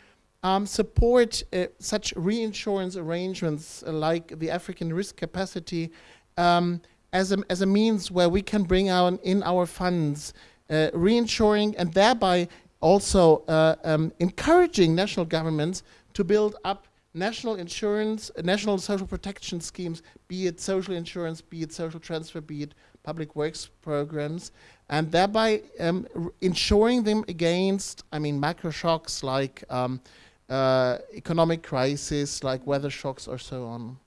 um, support uh, such reinsurance arrangements like the African risk capacity um, as, a, as a means where we can bring in our funds uh, reinsuring and thereby also uh, um, encouraging national governments to build up national insurance, uh, national social protection schemes, be it social insurance, be it social transfer, be it public works programs, and thereby um, insuring them against, I mean, macro shocks like um, uh, economic crisis, like weather shocks or so on.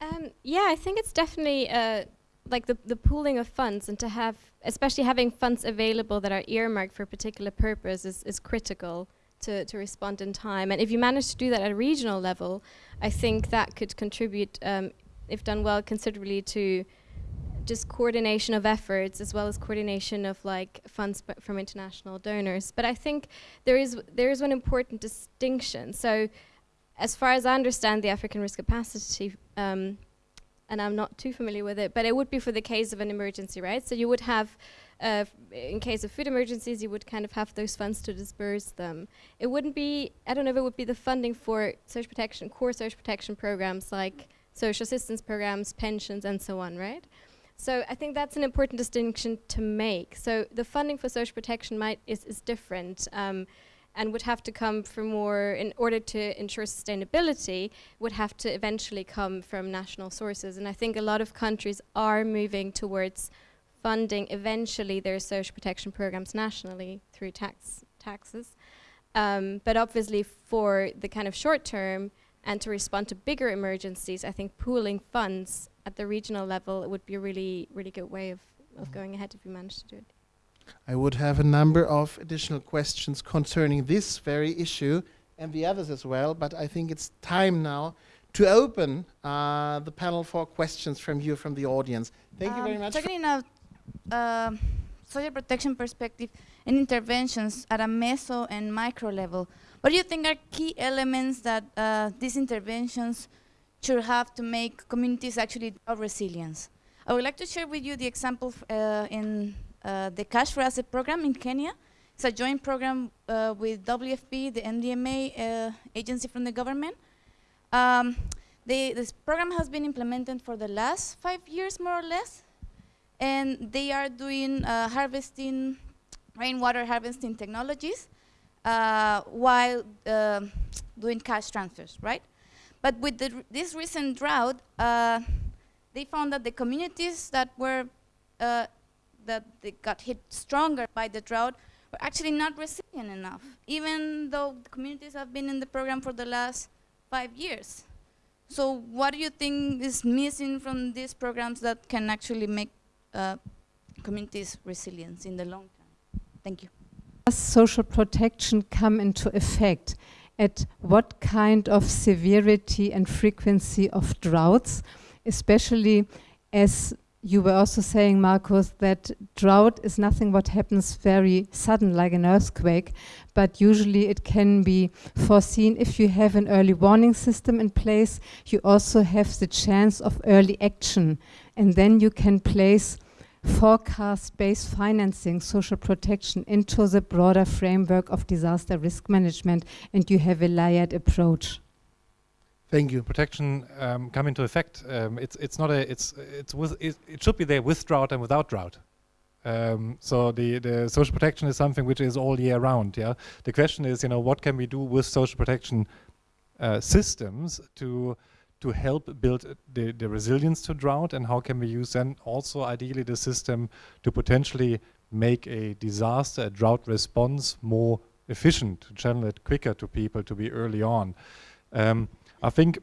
Um, yeah, I think it's definitely uh, like the, the pooling of funds and to have, especially having funds available that are earmarked for a particular purpose is, is critical to, to respond in time. And if you manage to do that at a regional level, I think that could contribute, um, if done well, considerably to just coordination of efforts as well as coordination of like funds from international donors. But I think there is there is one important distinction. So, as far as I understand the African risk capacity, um, and I'm not too familiar with it, but it would be for the case of an emergency, right? So you would have uh, in case of food emergencies, you would kind of have those funds to disperse them. It wouldn't be, I don't know if it would be the funding for social protection, core social protection programs like social assistance programs, pensions, and so on, right? So I think that's an important distinction to make. So the funding for social protection might is, is different. Um, and would have to come from more, in order to ensure sustainability, would have to eventually come from national sources. And I think a lot of countries are moving towards funding eventually their social protection programs nationally through tax taxes. Um, but obviously for the kind of short term and to respond to bigger emergencies, I think pooling funds at the regional level it would be a really, really good way of, of going ahead if we manage to do it. I would have a number of additional questions concerning this very issue and the others as well, but I think it's time now to open uh, the panel for questions from you, from the audience. Thank you very Um, much. Talking in a um social protection perspective and interventions at a meso and micro level, what do you think are key elements that uh, these interventions should have to make communities actually develop resilience? I would like to share with you the example uh, in uh, the Cash for Asset program in Kenya. It's a joint program uh, with WFP, the NDMA uh, agency from the government. Um, they, this program has been implemented for the last five years, more or less, and they are doing uh, harvesting, rainwater harvesting technologies, uh, while doing cash transfers, right? But with the, this recent drought, uh, they found that the communities that were uh, that got hit stronger by the drought were actually not resilient enough, even though the communities have been in the program for the last five years. So what do you think is missing from these programs that can actually make uh, communities resilient in the long term? Thank you. Does social protection come into effect? At what kind of severity and frequency of droughts, especially as you were also saying, Marcos, that drought is nothing what happens very sudden like an earthquake, but usually it can be foreseen. If you have an early warning system in place, you also have the chance of early action, and then you can place forecast-based financing, social protection into the broader framework of disaster risk management, and you have a layered approach. Thank you. protection um, come into effect. Um, it's it's not a it's it's with it, it should be there with drought and without drought. Um, so the the social protection is something which is all year round. Yeah. The question is, you know, what can we do with social protection uh, systems to to help build the the resilience to drought, and how can we use then also ideally the system to potentially make a disaster, a drought response more efficient, to channel it quicker to people to be early on. Um, I think,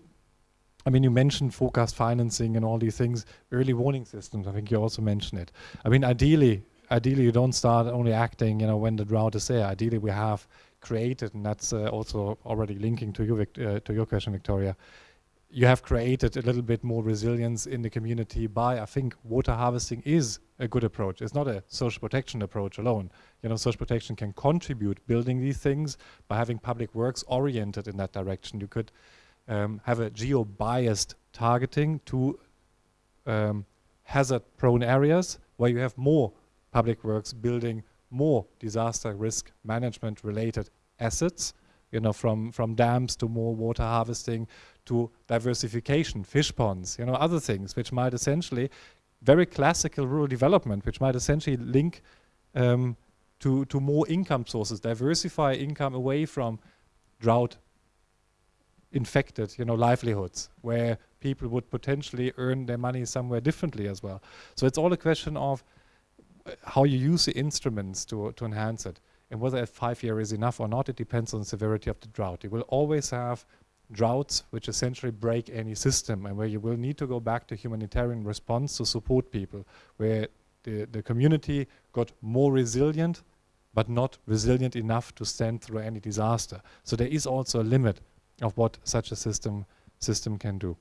I mean, you mentioned forecast financing and all these things, early warning systems. I think you also mentioned it. I mean, ideally, ideally you don't start only acting, you know, when the drought is there. Ideally, we have created, and that's uh, also already linking to you, uh, to your question, Victoria. You have created a little bit more resilience in the community by, I think, water harvesting is a good approach. It's not a social protection approach alone. You know, social protection can contribute building these things by having public works oriented in that direction. You could um, have a geo-biased targeting to um, hazard-prone areas where you have more public works building more disaster risk management related assets, you know, from, from dams to more water harvesting to diversification, fish ponds, you know, other things which might essentially, very classical rural development, which might essentially link um, to, to more income sources, diversify income away from drought infected, you know, livelihoods where people would potentially earn their money somewhere differently as well. So it's all a question of uh, how you use the instruments to, to enhance it. And whether a five year is enough or not, it depends on the severity of the drought. You will always have droughts which essentially break any system and where you will need to go back to humanitarian response to support people, where the, the community got more resilient but not resilient enough to stand through any disaster. So there is also a limit of what such a system system can do.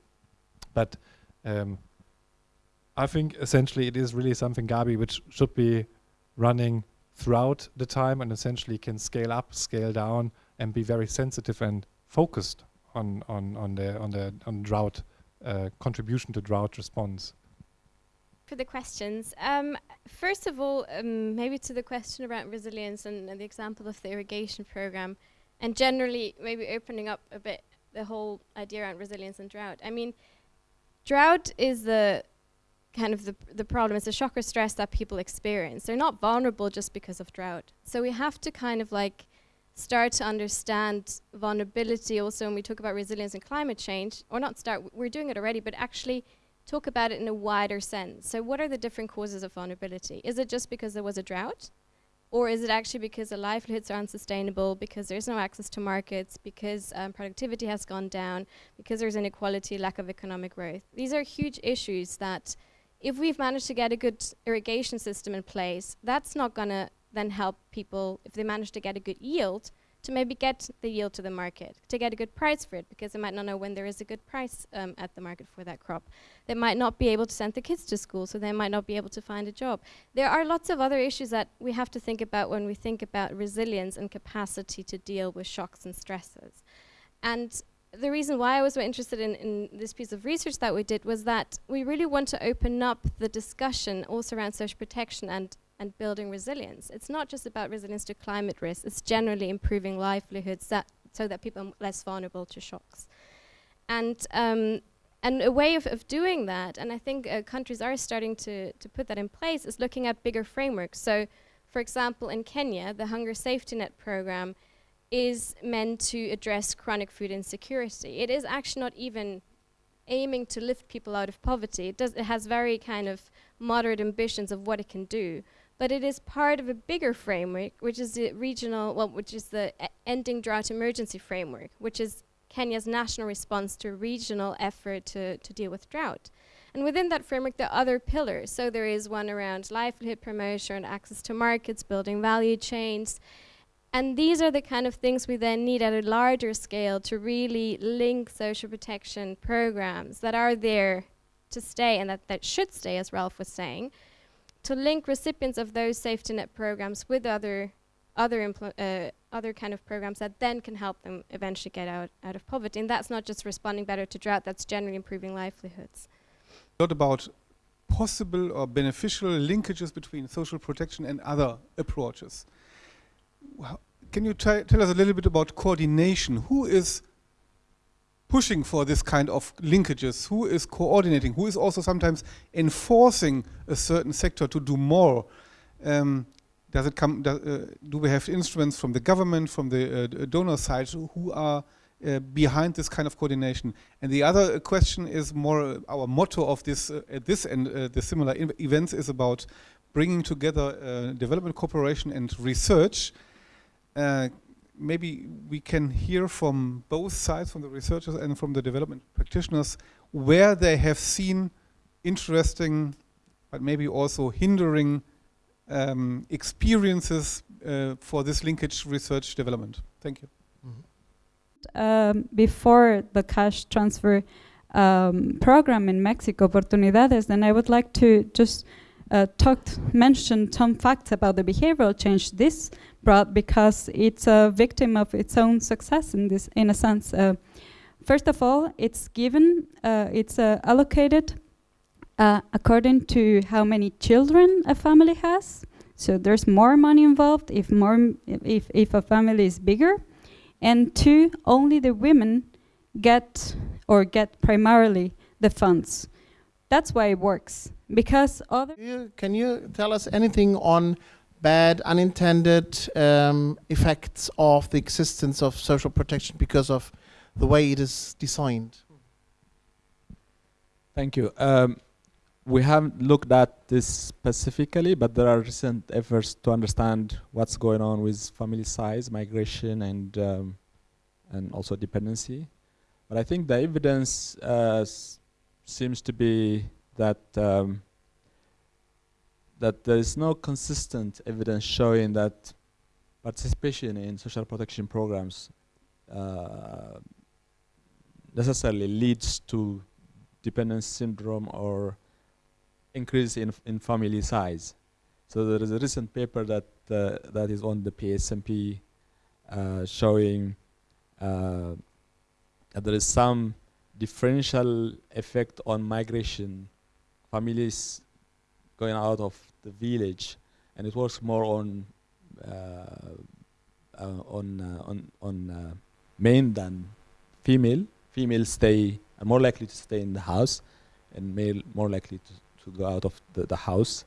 But um, I think essentially it is really something Gabi which should be running throughout the time and essentially can scale up, scale down, and be very sensitive and focused on on on the on the on drought uh, contribution to drought response. for the questions. Um, first of all, um, maybe to the question around resilience and, and the example of the irrigation program, and generally maybe opening up a bit the whole idea around resilience and drought. I mean, drought is the kind of the, the problem. It's a shock or stress that people experience. They're not vulnerable just because of drought. So we have to kind of like start to understand vulnerability also when we talk about resilience and climate change, or not start, we're doing it already, but actually talk about it in a wider sense. So what are the different causes of vulnerability? Is it just because there was a drought? Or is it actually because the livelihoods are unsustainable, because there's no access to markets, because um, productivity has gone down, because there's inequality, lack of economic growth? These are huge issues that if we've managed to get a good irrigation system in place, that's not going to then help people, if they manage to get a good yield, to maybe get the yield to the market, to get a good price for it, because they might not know when there is a good price um, at the market for that crop. They might not be able to send the kids to school, so they might not be able to find a job. There are lots of other issues that we have to think about when we think about resilience and capacity to deal with shocks and stresses. And the reason why I was so interested in, in this piece of research that we did was that we really want to open up the discussion also around social protection and and building resilience. It's not just about resilience to climate risk, it's generally improving livelihoods that so that people are less vulnerable to shocks. And, um, and a way of, of doing that, and I think uh, countries are starting to, to put that in place, is looking at bigger frameworks. So, for example, in Kenya, the Hunger Safety Net program is meant to address chronic food insecurity. It is actually not even aiming to lift people out of poverty. It, does, it has very kind of moderate ambitions of what it can do but it is part of a bigger framework, which is the regional, well, which is the ending drought emergency framework, which is Kenya's national response to regional effort to, to deal with drought. And within that framework, there are other pillars. So there is one around livelihood promotion, and access to markets, building value chains. And these are the kind of things we then need at a larger scale to really link social protection programs that are there to stay and that, that should stay, as Ralph was saying, to link recipients of those safety net programs with other other uh, other kind of programs that then can help them eventually get out, out of poverty. And that's not just responding better to drought, that's generally improving livelihoods. What about possible or beneficial linkages between social protection and other approaches? can you tell us a little bit about coordination? Who is pushing for this kind of linkages? Who is coordinating? Who is also sometimes enforcing a certain sector to do more? Um, does it come? Do, uh, do, we have instruments from the government, from the uh, donor side, who are uh, behind this kind of coordination? And the other question is more uh, our motto of this uh, at this and uh, the similar events is about bringing together development cooperation and research maybe we can hear from both sides, from the researchers and from the development practitioners, where they have seen interesting, but maybe also hindering um, experiences uh, for this linkage research development. Thank you. Um, before the cash transfer um, program in Mexico, Oportunidades, then I would like to just uh, talked, mentioned some facts about the behavioral change this brought because it's a victim of its own success in this, in a sense. Uh, first of all, it's given, uh, it's uh, allocated uh, according to how many children a family has. So there's more money involved if more, if if a family is bigger, and two, only the women get or get primarily the funds. That's why it works because other. Can you tell us anything on bad unintended um, effects of the existence of social protection because of the way it is designed? Thank you. Um, we haven't looked at this specifically, but there are recent efforts to understand what's going on with family size, migration, and um, and also dependency. But I think the evidence uh, seems to be that um, that there is no consistent evidence showing that participation in social protection programs uh, necessarily leads to dependence syndrome or increase in, in family size. So there is a recent paper that uh, that is on the PSNP uh, showing uh, that there is some differential effect on migration. Families going out of the village, and it works more on uh, uh, on uh, on on men than female. Female stay are more likely to stay in the house, and male more likely to, to go out of the, the house.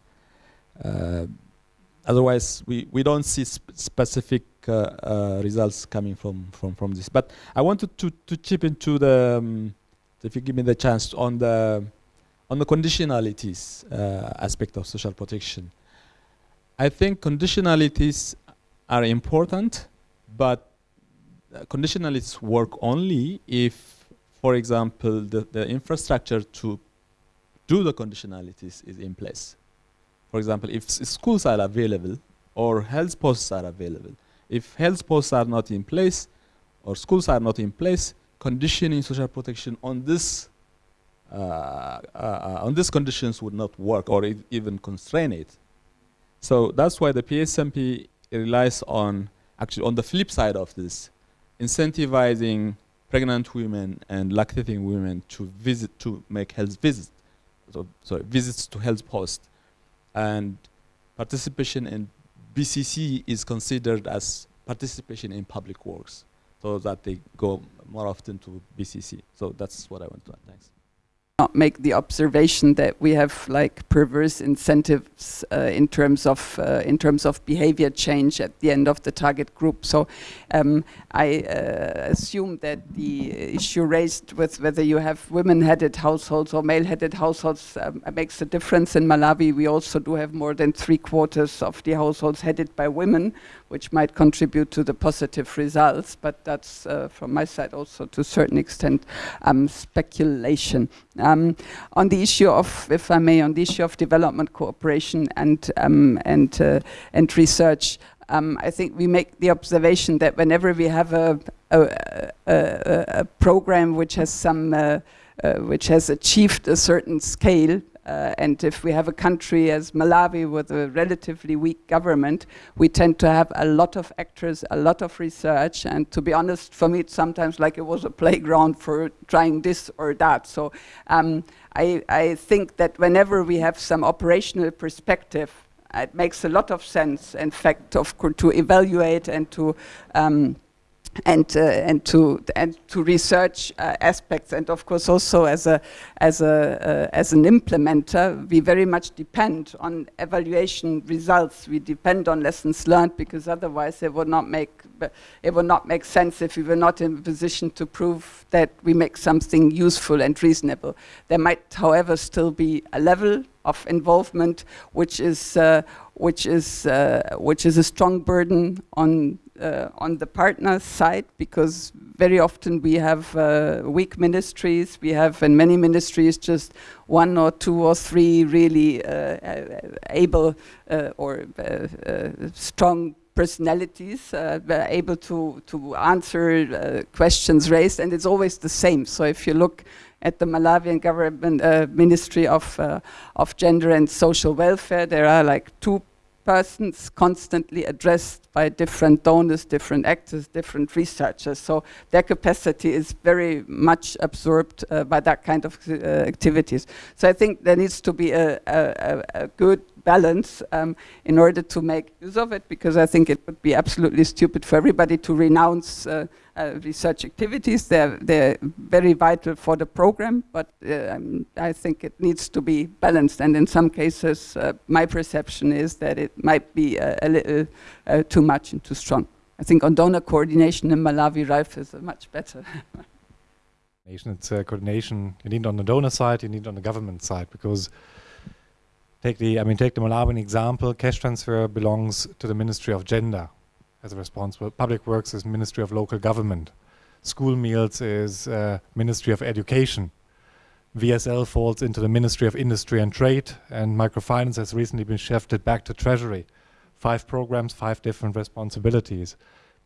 otherwise, we, we don't see sp specific uh, uh, results coming from, from, from this. But I wanted to, to chip into the, um, if you give me the chance, on the, on the conditionalities uh, aspect of social protection. I think conditionalities are important, but conditionalities work only if, for example, the, the infrastructure to do the conditionalities is in place. For example, if schools are available or health posts are available, if health posts are not in place or schools are not in place, conditioning social protection on this uh, uh, uh Uh, uh, uh, on these conditions would not work or even constrain it. So that's why the PSNP relies on actually on the flip side of this, incentivizing pregnant women and lactating women to visit to make health visits, so sorry visits to health posts, and participation in BCC is considered as participation in public works, so that they go more often to BCC. So that's what I want to add. Thanks not make the observation that we have like perverse incentives uh, in terms of uh, in terms of behavior change at the end of the target group. So um, I uh, assume that the issue raised with whether you have women-headed households or male-headed households um, makes a difference. In Malawi, we also do have more than three quarters of the households headed by women, which might contribute to the positive results. But that's uh, from my side also to a certain extent um, speculation. Um, on the issue of, if I may, on the issue of development cooperation and um, and uh, and research, um, I think we make the observation that whenever we have a a, a, a program which has some uh, uh, which has achieved a certain scale, uh, and if we have a country as Malawi with a relatively weak government, we tend to have a lot of actors, a lot of research, and to be honest, for me it's sometimes like it was a playground for trying this or that. So um, I, I think that whenever we have some operational perspective, it makes a lot of sense, in fact, of to evaluate and to um, and uh, and to and to research uh, aspects. And of course also as a as a uh, as an implementer we very much depend on evaluation results. We depend on lessons learned because otherwise it would not make it would not make sense if we were not in a position to prove that we make something useful and reasonable. There might however still be a level of involvement which is uh, which is uh, which is a strong burden on uh, on the partner side because very often we have uh, weak ministries. We have in many ministries just one or two or three really uh, uh able uh, or uh, strong personalities able to to answer questions raised, and it's always the same. So if you look at the Malawian government Ministry of of Gender and Social Welfare, there are like two persons constantly addressed by different donors, different actors, different researchers. So their capacity is very much absorbed uh, by that kind of uh, activities. So I think there needs to be a, a, a good balance um, in order to make use of it, because I think it would be absolutely stupid for everybody to renounce uh, uh, research activities. They're, they're very vital for the program, but um, I think it needs to be balanced. And in some cases, uh, my perception is that it might be a, a little uh, too much and too strong. I think on donor coordination in Malawi, Ralph is much better. It's uh, coordination you need on the donor side, you need on the government side, because take the, I mean, take the Malawian example, cash transfer belongs to the Ministry of Gender as a responsible. Public Works is Ministry of Local Government. School meals is uh, Ministry of Education. VSL falls into the Ministry of Industry and Trade, and microfinance has recently been shifted back to Treasury. Five programs, five different responsibilities.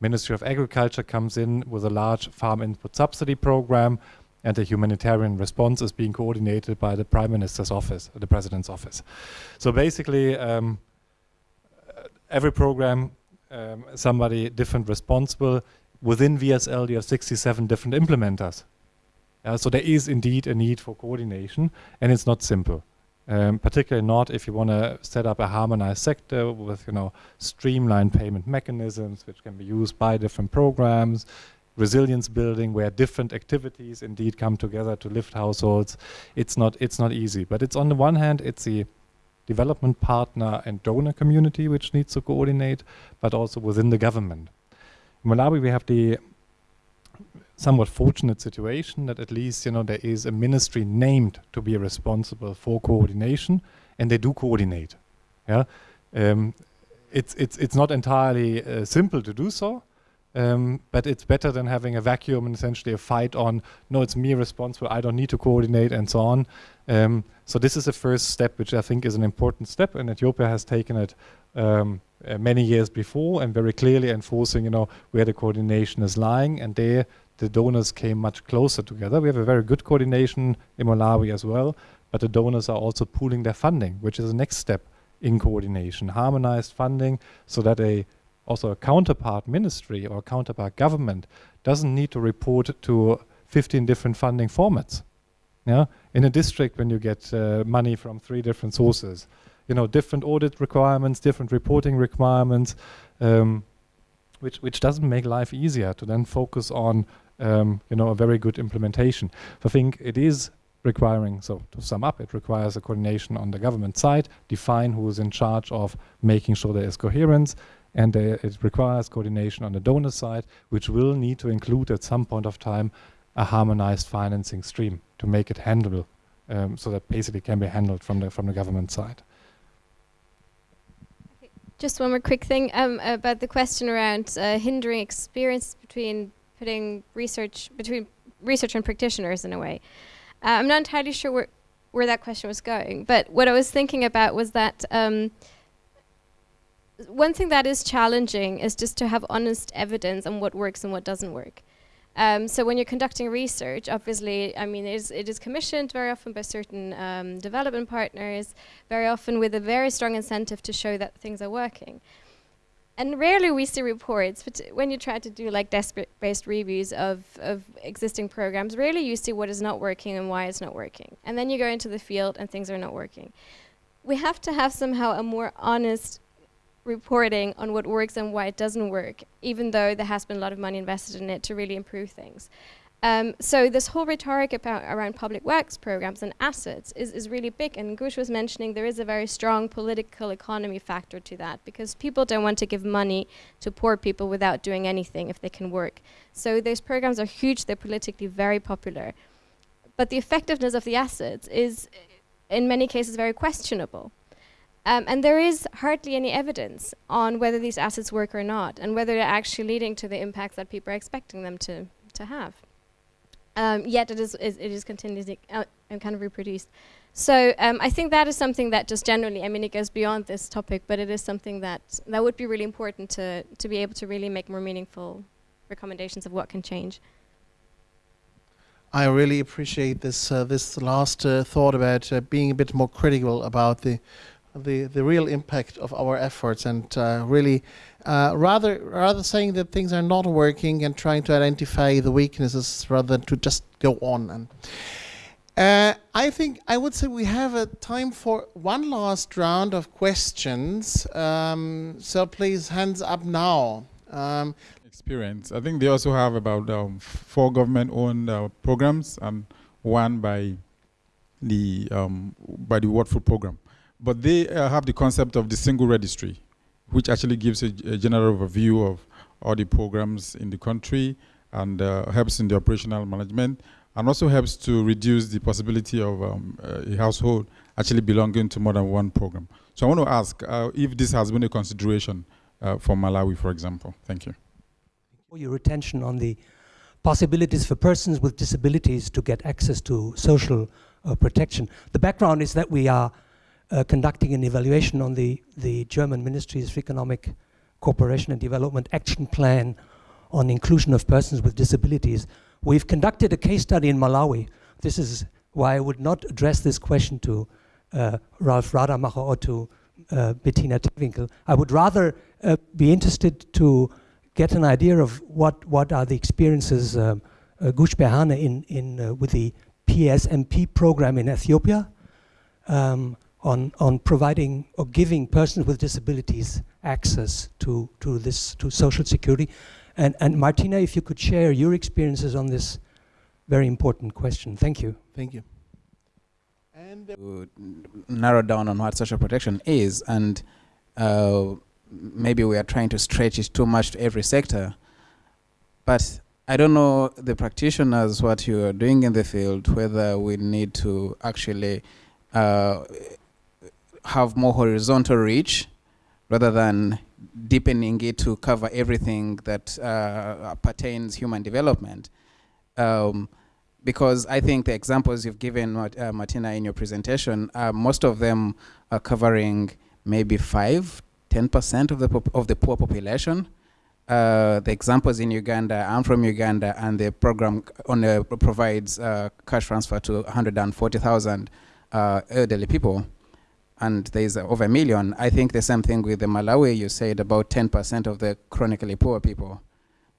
Ministry of Agriculture comes in with a large farm input subsidy program, and the humanitarian response is being coordinated by the Prime Minister's office, the President's office. So basically, um, every program, um, somebody different responsible. Within VSL, you have 67 different implementers. Uh, so there is indeed a need for coordination, and it's not simple. Um, particularly not if you want to set up a harmonized sector with you know streamlined payment mechanisms which can be used by different programs resilience building where different activities indeed come together to lift households. It's not, it's not easy, but it's on the one hand, it's the development partner and donor community which needs to coordinate, but also within the government. In Malawi, we have the somewhat fortunate situation that at least you know there is a ministry named to be responsible for coordination, and they do coordinate. Yeah, um, it's it's it's not entirely uh, simple to do so, um, but it's better than having a vacuum and essentially a fight on. No, it's me responsible. I don't need to coordinate and so on. Um, so this is the first step, which I think is an important step, and Ethiopia has taken it um, uh, many years before and very clearly enforcing, you know, where the coordination is lying, and there the donors came much closer together. We have a very good coordination in Malawi as well, but the donors are also pooling their funding, which is the next step in coordination, harmonized funding so that a also a counterpart ministry or counterpart government doesn't need to report to 15 different funding formats. Yeah, in a district when you get uh, money from three different sources, you know, different audit requirements, different reporting requirements, um, which which doesn't make life easier to then focus on um, you know, a very good implementation. So I think it is requiring, so to sum up, it requires a coordination on the government side, define who is in charge of making sure there is coherence, and uh, it requires coordination on the donor side, which will need to include at some point of time a harmonized financing stream to make it handleable, um, so that basically can be handled from the from the government side. Just one more quick thing um, about the question around uh, hindering experience between putting research between research and practitioners in a way. Uh, I'm not entirely sure where, where that question was going, but what I was thinking about was that um, one thing that is challenging is just to have honest evidence on what works and what doesn't work. Um, so when you're conducting research, obviously, I mean, it is, it is commissioned very often by certain um, development partners, very often with a very strong incentive to show that things are working. And rarely we see reports, but when you try to do like desk-based reviews of, of existing programs, rarely you see what is not working and why it's not working. And then you go into the field and things are not working. We have to have somehow a more honest reporting on what works and why it doesn't work, even though there has been a lot of money invested in it to really improve things. Um, so this whole rhetoric about around public works programs and assets is, is really big. And Guush was mentioning there is a very strong political economy factor to that because people don't want to give money to poor people without doing anything if they can work. So those programs are huge, they're politically very popular. But the effectiveness of the assets is in many cases very questionable. Um, and there is hardly any evidence on whether these assets work or not and whether they're actually leading to the impacts that people are expecting them to, to have um, yet it is, is, it is continuously uh, kind of reproduced. So um, I think that is something that just generally, I mean, it goes beyond this topic, but it is something that that would be really important to to be able to really make more meaningful recommendations of what can change. I really appreciate this uh, this last uh, thought about uh, being a bit more critical about the the the real impact of our efforts and uh, really uh, rather rather saying that things are not working and trying to identify the weaknesses rather than to just go on and uh, I think I would say we have a time for one last round of questions. Um, so please, hands up now. Um, Experience. I think they also have about um, four government-owned uh, programs and one by the um, by the World Food Program. But they uh, have the concept of the single registry which actually gives a, a, general overview of all the programs in the country and uh, helps in the operational management and also helps to reduce the possibility of um, a household actually belonging to more than one program. So I want to ask uh, if this has been a consideration uh, for Malawi, for example. Thank you. For Your attention on the possibilities for persons with disabilities to get access to social uh, protection. The background is that we are uh, conducting an evaluation on the, the German Ministries of Economic Cooperation and Development Action Plan on inclusion of persons with disabilities. We've conducted a case study in Malawi. This is why I would not address this question to uh, Ralf Rademacher or to uh, Bettina Tewinkel. I would rather uh, be interested to get an idea of what, what are the experiences um, uh, Guush Berhane in, in, uh, with the PSNP program in Ethiopia. Um, on, on providing or giving persons with disabilities access to, to this, to social security. And, and Martina, if you could share your experiences on this very important question. Thank you. Thank you. And to narrow down on what social protection is, and uh, maybe we are trying to stretch it too much to every sector. But I don't know the practitioners what you are doing in the field, whether we need to actually uh, have more horizontal reach rather than deepening it to cover everything that uh, pertains human development. Um, because I think the examples you've given, uh, Martina, in your presentation, uh, most of them are covering maybe five, 10% of the, of the poor population. Uh, the examples in Uganda, I'm from Uganda, and the program on, uh, provides uh, cash transfer to 140,000 uh, elderly people, and there's over a million. I think the same thing with the Malawi, you said about 10% of the chronically poor people,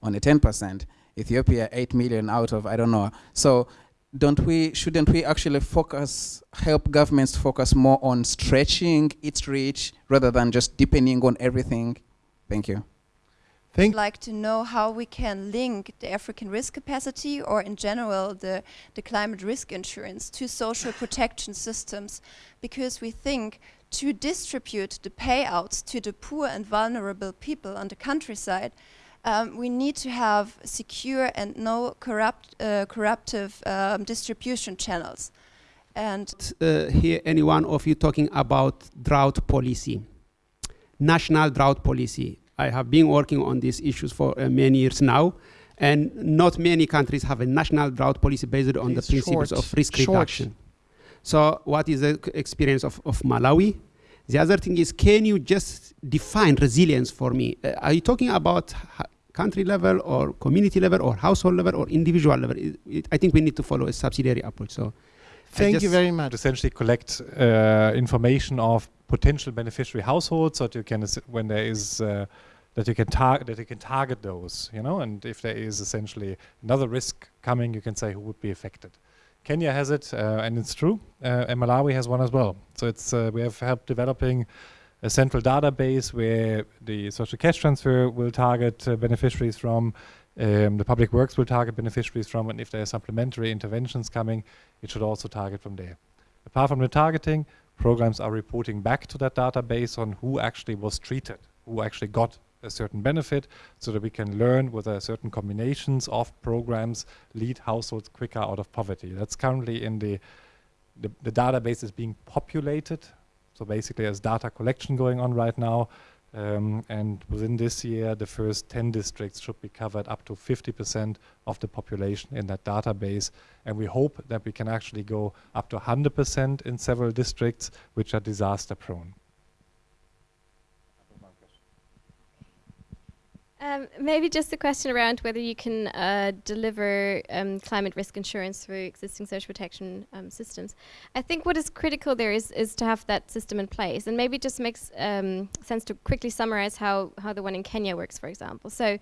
only 10%. Ethiopia, 8 million out of, I don't know. So don't we, shouldn't we actually focus, help governments focus more on stretching its reach rather than just deepening on everything? Thank you. I'd like to know how we can link the African risk capacity or in general the, the climate risk insurance to social protection systems because we think to distribute the payouts to the poor and vulnerable people on the countryside um, we need to have secure and no corrupt, uh, corruptive um, distribution channels. And uh, hear any one of you talking about drought policy, national drought policy. I have been working on these issues for uh, many years now, and not many countries have a national drought policy based on the principles short, of risk short. reduction. So what is the experience of, of Malawi? The other thing is, can you just define resilience for me? Uh, are you talking about country level or community level or household level or individual level? It- it- I think we need to follow a subsidiary approach. So Thank you very much. essentially collect uh, information of potential beneficiary households so that you can when there is uh, that you can target that you can target those you know and if there is essentially another risk coming you can say who would be affected. Kenya has it uh, and it's true. Uh, and Malawi has one as well. So it's uh, we have helped developing a central database where the social cash transfer will target uh, beneficiaries from um, the public works will target beneficiaries from and if there are supplementary interventions coming it should also target from there. Apart from the targeting, programs are reporting back to that database on who actually was treated, who actually got a certain benefit, so that we can learn whether certain combinations of programs lead households quicker out of poverty. That's currently in the, the, the database is being populated. So basically there's data collection going on right now. Um, and within this year, the first 10 districts should be covered up to 50% of the population in that database. And we hope that we can actually go up to 100% in several districts which are disaster prone. Um, maybe just a question around whether you can uh, deliver um, climate risk insurance through existing social protection um, systems. I think what is critical there is, is to have that system in place, and maybe it just makes um, sense to quickly summarize how, how the one in Kenya works, for example. So,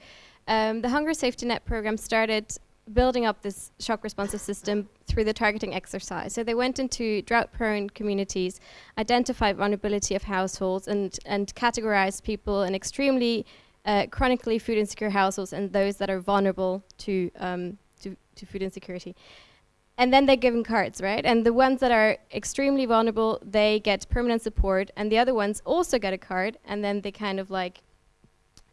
um, the Hunger Safety Net program started building up this shock responsive system through the targeting exercise. So they went into drought-prone communities, identified vulnerability of households, and and categorized people in extremely uh, chronically food insecure households and those that are vulnerable to, um, to, to food insecurity. And then they're given cards, right? And the ones that are extremely vulnerable, they get permanent support, and the other ones also get a card, and then they kind of like,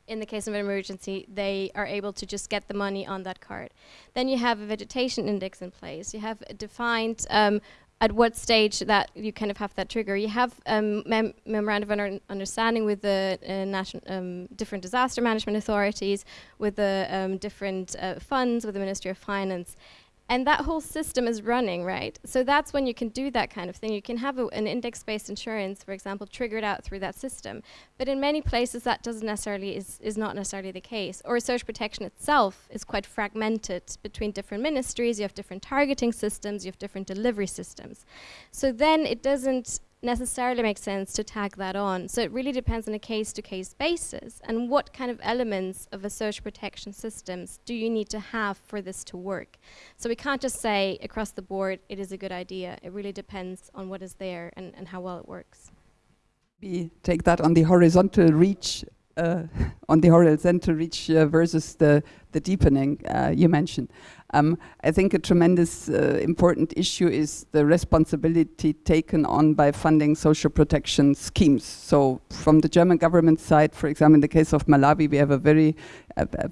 in the case of an emergency, they are able to just get the money on that card. Then you have a vegetation index in place. You have a defined um, at what stage that you kind of have that trigger. You have um, mem- memorandum of under- understanding with the uh, national um, different disaster management authorities, with the um, different uh, funds, with the Ministry of Finance. And that whole system is running, right? So that's when you can do that kind of thing. You can have a, an index-based insurance, for example, triggered out through that system. But in many places, that doesn't necessarily is, is not necessarily the case. Or social protection itself is quite fragmented between different ministries. You have different targeting systems. You have different delivery systems. So then it doesn't necessarily make sense to tag that on. So it really depends on a case to case basis and what kind of elements of a social protection systems do you need to have for this to work. So we can't just say across the board it is a good idea. It really depends on what is there and, and how well it works. We take that on the horizontal reach uh, on the horizontal reach uh, versus the the deepening uh, you mentioned. Um, I think a tremendous uh, important issue is the responsibility taken on by funding social protection schemes. So from the German government side, for example, in the case of Malawi, we have a very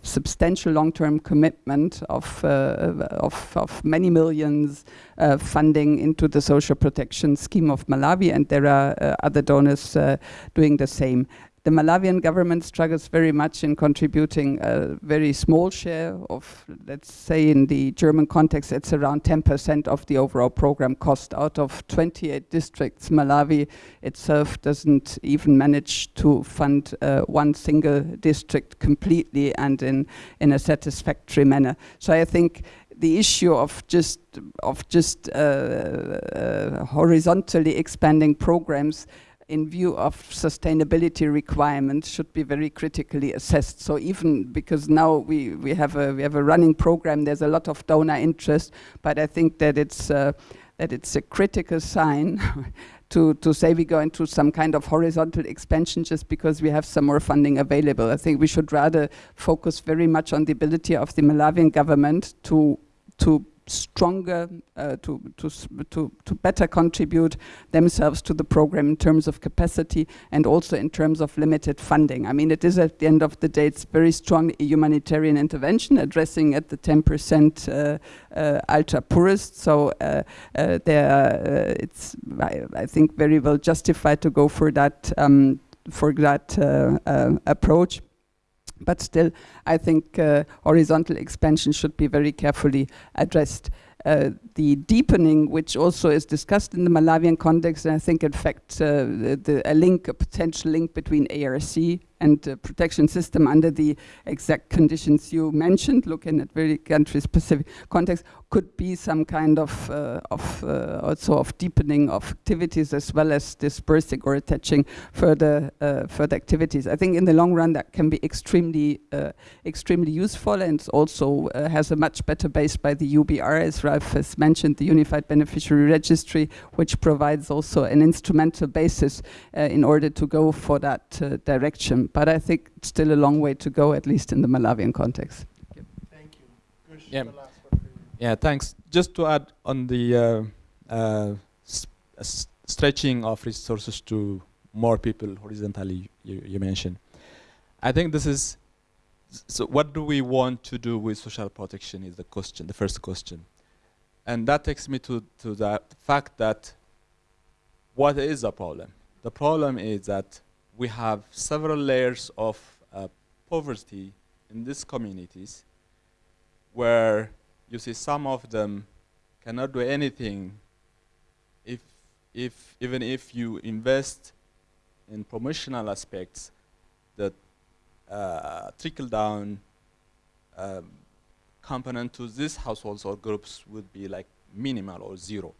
substantial long-term commitment of, uh, of, of, many millions uh, funding into the social protection scheme of Malawi, and there are uh, other donors uh, doing the same. The Malawian government struggles very much in contributing a very small share of, let's say in the German context, it's around 10% of the overall program cost. Out of 28 districts, Malawi itself doesn't even manage to fund uh, one single district completely and in, in a satisfactory manner. So I think the issue of just of just uh, uh, horizontally expanding programs in view of sustainability requirements should be very critically assessed. So even because now we, we, have, a, we have a running program, there's a lot of donor interest, but I think that it's, uh, that it's a critical sign to, to say we go into some kind of horizontal expansion just because we have some more funding available. I think we should rather focus very much on the ability of the Malawian government to, to stronger, uh, to, to, to, to better contribute themselves to the program in terms of capacity and also in terms of limited funding. I mean, it is at the end of the day, it's very strong humanitarian intervention addressing at the 10% uh, uh, ultra poorest. So uh, uh, there, uh, it's, I, I, think, very well justified to go for that, um, for that approach. But still, I think uh, horizontal expansion should be very carefully addressed. Uh, the deepening, which also is discussed in the Malawian context, and I think, in fact, uh, the, the, a link, a potential link between ARC and the protection system under the exact conditions you mentioned, looking at very country-specific context, could be some kind of, uh, of uh, also of deepening of activities as well as dispersing or attaching further uh, further activities. I think in the long run that can be extremely uh, extremely useful and also uh, has a much better base by the UBR, as Ralph has mentioned, the Unified Beneficiary Registry, which provides also an instrumental basis uh, in order to go for that direction. But I think it's still a long way to go, at least in the Malawian context. Thank you. Yeah. Yeah, thanks. Just to add on the uh, uh, stretching of resources to more people horizontally you, you, mentioned. I think this is, so what do we want to do with social protection is the question, the first question. And that takes me to, to the fact that what is the problem? The problem is that we have several layers of uh, poverty in these communities where you see some of them cannot do anything if, if even if you invest in promotional aspects that uh, trickle down um, component to these households or groups would be like minimal or zero.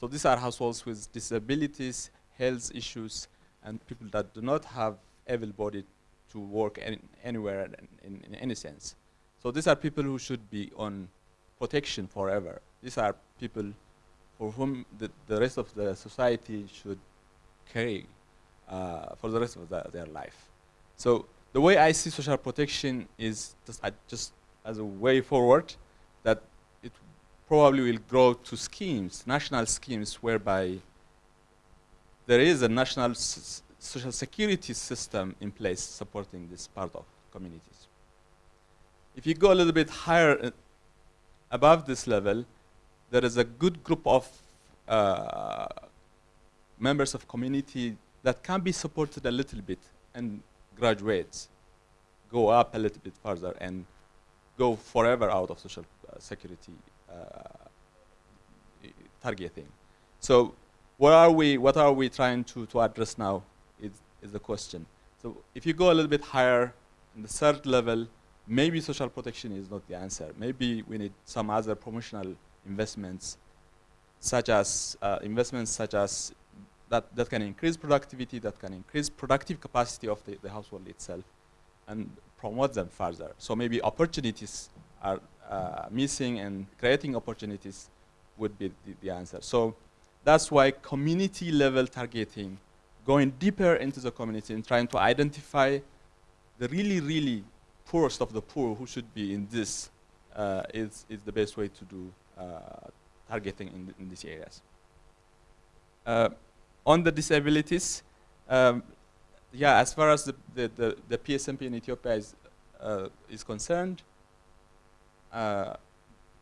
So these are households with disabilities, health issues, and people that do not have able body to work any, anywhere in, in, any sense. So these are people who should be on protection forever. These are people for whom the, the rest of the society should care uh, for the rest of the, their life. So the way I see social protection is just, just as a way forward that it probably will grow to schemes, national schemes, whereby there is a national social security system in place supporting this part of communities. If you go a little bit higher uh, above this level, there is a good group of uh, members of community that can be supported a little bit and graduate, go up a little bit further and go forever out of social uh, security uh, targeting. So what are we, what are we trying to, to address now is, is the question. So if you go a little bit higher in the third level, maybe social protection is not the answer. Maybe we need some other promotional investments, such as uh, investments such as that, that can increase productivity, that can increase productive capacity of the, the household itself, and promote them further. So maybe opportunities are uh, missing, and creating opportunities would be the, the answer. So that's why community level targeting, going deeper into the community and trying to identify the really, really poorest of the poor who should be in this uh, is, is the best way to do uh, targeting in, in these areas. Uh, on the disabilities, um, yeah, as far as the, the, the, the PSNP in Ethiopia is, uh, is concerned, uh,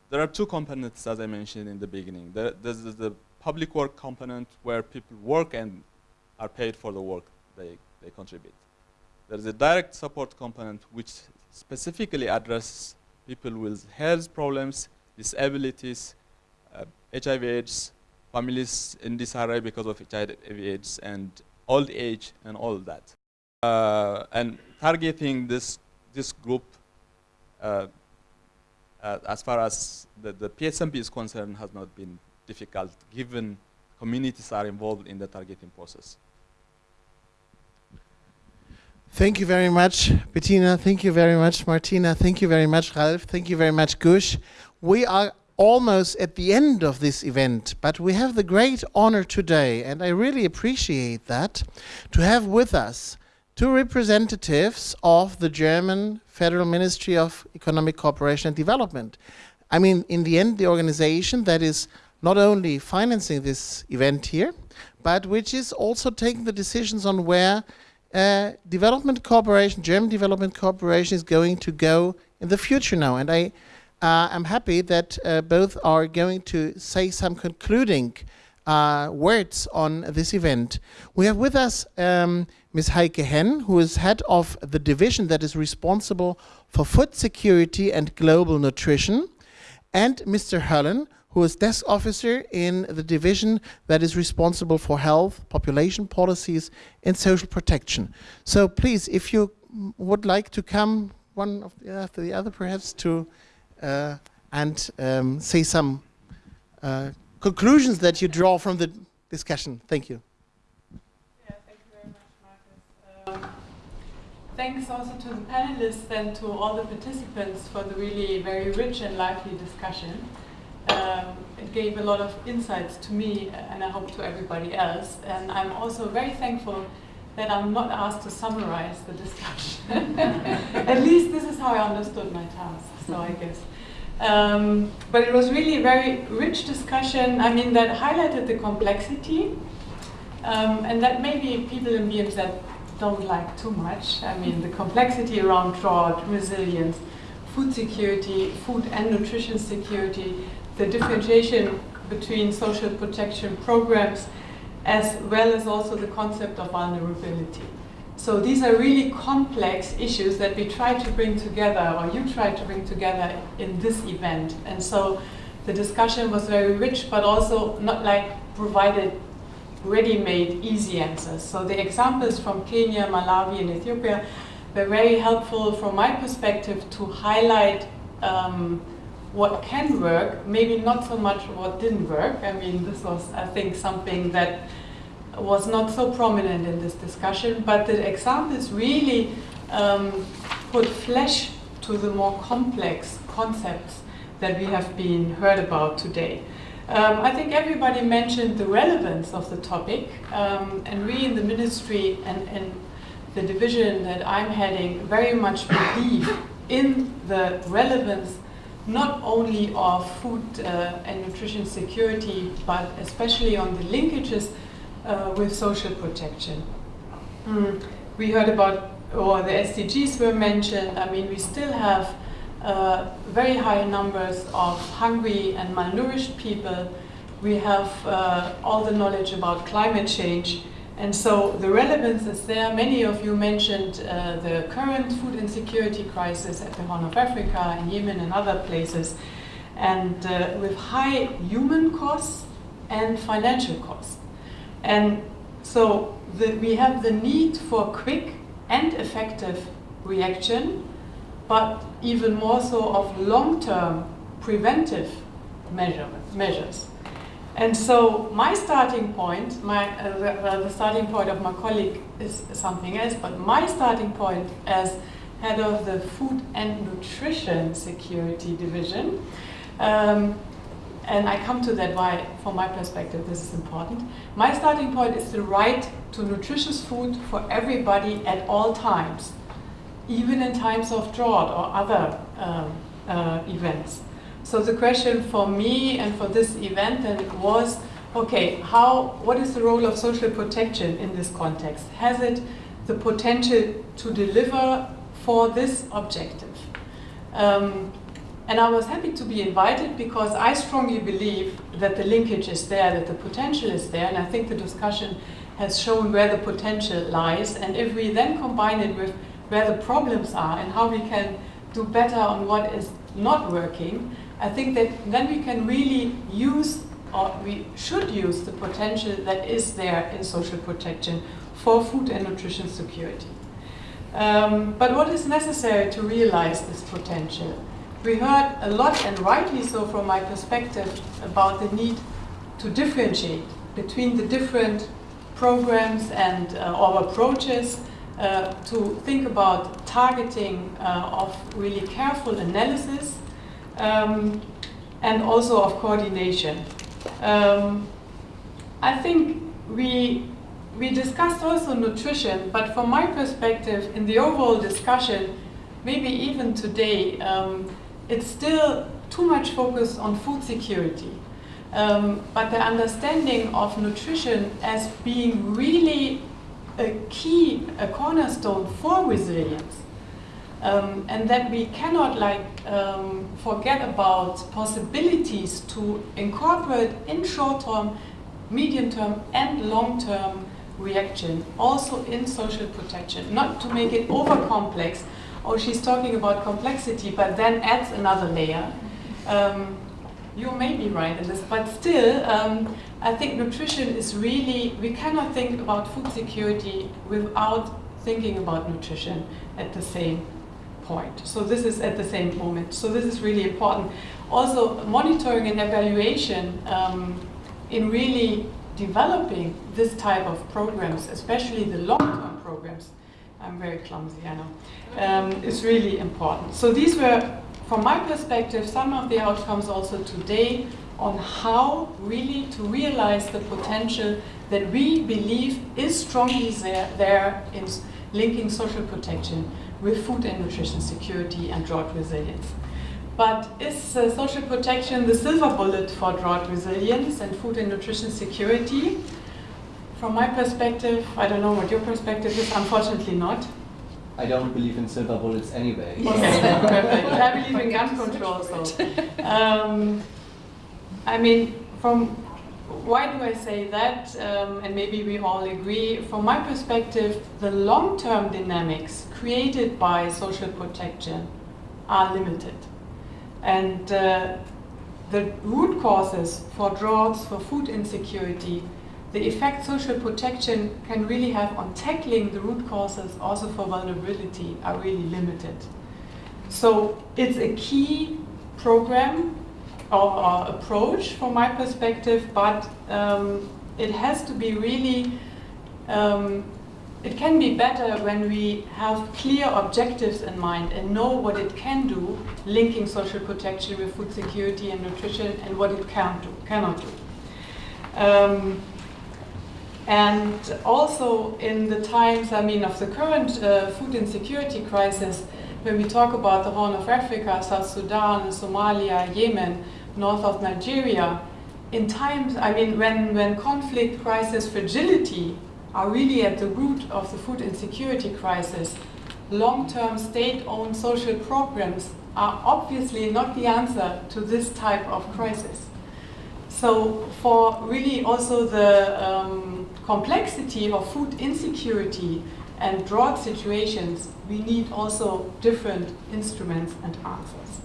there are two components, as I mentioned in the beginning. There, there's the public work component where people work and are paid for the work they, they contribute. There's a direct support component which specifically addresses people with health problems, disabilities, uh, HIV AIDS, families in disarray because of HIV AIDS, and old age, and all that. Uh, and targeting this, this group uh, uh as far as the, the PSNP is concerned has not been difficult given communities are involved in the targeting process. Thank you very much, Bettina. Thank you very much, Martina. Thank you very much, Ralph. Thank you very much, Guush. We are almost at the end of this event, but we have the great honor today, and I really appreciate that, to have with us two representatives of the German Federal Ministry of Economic Cooperation and Development. I mean, in the end, the organization that is not only financing this event here, but which is also taking the decisions on where uh, development cooperation, German development cooperation is going to go in the future now. And I uh, am happy that uh, both are going to say some concluding uh, words on this event. We have with us um, Ms. Heike Henn, who is head of the division that is responsible for food security and global nutrition, and Mr. Höllen, who is desk officer in the division that is responsible for health, population policies, and social protection. So please, if you would like to come one after the other, perhaps to uh, and um, say some uh, conclusions that you draw from the discussion. Thank you. Thank you very much, Marcus. Um, thanks also to the panelists and to all the participants for the really very rich and lively discussion um, it gave a lot of insights to me and I hope to everybody else. And I'm also very thankful that I'm not asked to summarize the discussion. At least this is how I understood my task, so I guess. Um, but it was really a very rich discussion, I mean, that highlighted the complexity um, and that maybe people in BMZ don't like too much. I mean, the complexity around drought, resilience, food security, food and nutrition security, the differentiation between social protection programs as well as also the concept of vulnerability. So these are really complex issues that we try to bring together, or you try to bring together in this event. And so the discussion was very rich, but also not like provided ready-made easy answers. So the examples from Kenya, Malawi, and Ethiopia were very helpful from my perspective to highlight um, what can work, maybe not so much what didn't work. I mean, this was, I think, something that was not so prominent in this discussion, but the examples really um, put flesh to the more complex concepts that we have been heard about today. Um, I think everybody mentioned the relevance of the topic, um, and we in the ministry and, and the division that I'm heading very much believe in the relevance not only of food uh, and nutrition security, but especially on the linkages uh, with social protection. Mm. We heard about, or the SDGs were mentioned. I mean, we still have uh, very high numbers of hungry and malnourished people. We have uh, all the knowledge about climate change. And so the relevance is there. Many of you mentioned uh, the current food insecurity crisis at the Horn of Africa, in Yemen and other places. And uh, with high human costs and financial costs. And so the, we have the need for quick and effective reaction, but even more so of long-term preventive measure, measures. And so my starting point, my, uh, the starting point of my colleague is something else, but my starting point as head of the Food and Nutrition Security Division, um, and I come to that why, from my perspective, this is important. My starting point is the right to nutritious food for everybody at all times. even in times of drought or other um, uh, events. So the question for me and for this event then was, okay, how, what is the role of social protection in this context? Has it the potential to deliver for this objective? Um, and I was happy to be invited because I strongly believe that the linkage is there, that the potential is there, and I think the discussion has shown where the potential lies. And if we then combine it with where the problems are and how we can do better on what is not working, I think that then we can really use, or we should use, the potential that is there in social protection for food and nutrition security. Um, but what is necessary to realize this potential? We heard a lot, and rightly so from my perspective, about the need to differentiate between the different programs and uh, approaches uh, to think about targeting uh, of really careful analysis um, and also of coordination. Um, I think we we discussed also nutrition, but from my perspective, in the overall discussion, maybe even today, um, it's still too much focus on food security. Um, but the understanding of nutrition as being really a key, a cornerstone for resilience. Um, and that we cannot like um, forget about possibilities to incorporate in short term, medium term and long term reaction also in social protection, not to make it over complex. Oh, she's talking about complexity, but then adds another layer. Um, you may be right in this, but still, um, I think nutrition is really, we cannot think about food security without thinking about nutrition at the same point. So this is at the same moment. So this is really important. Also, monitoring and evaluation um, in really developing this type of programs, especially the long-term programs, I'm very clumsy, I know, um, is really important. So these were from my perspective, some of the outcomes also today on how really to realize the potential that we believe is strongly there, there in linking social protection with food and nutrition security and drought resilience. But is uh, social protection the silver bullet for drought resilience and food and nutrition security? From my perspective, I don't know what your perspective is, unfortunately not. I don't believe in silver bullets anyway. Yes. Perfect. I believe in gun control. So, um, I mean, from why do I say that? Um, and maybe we all agree. From my perspective, the long-term dynamics created by social protection are limited, and uh, the root causes for droughts, for food insecurity, the effect social protection can really have on tackling the root causes also for vulnerability are really limited. So it's a key program or approach from my perspective, but um, it has to be really, um, it can be better when we have clear objectives in mind and know what it can do, linking social protection with food security and nutrition and what it can do, cannot do. Um, and also in the times, I mean, of the current uh, food insecurity crisis, when we talk about the Horn of Africa, South Sudan, Somalia, Yemen, north of Nigeria, in times, I mean, when, when conflict, crisis, fragility are really at the root of the food insecurity crisis, long-term state-owned social programs are obviously not the answer to this type of crisis. So for really also the um, complexity of food insecurity and drought situations, we need also different instruments and answers.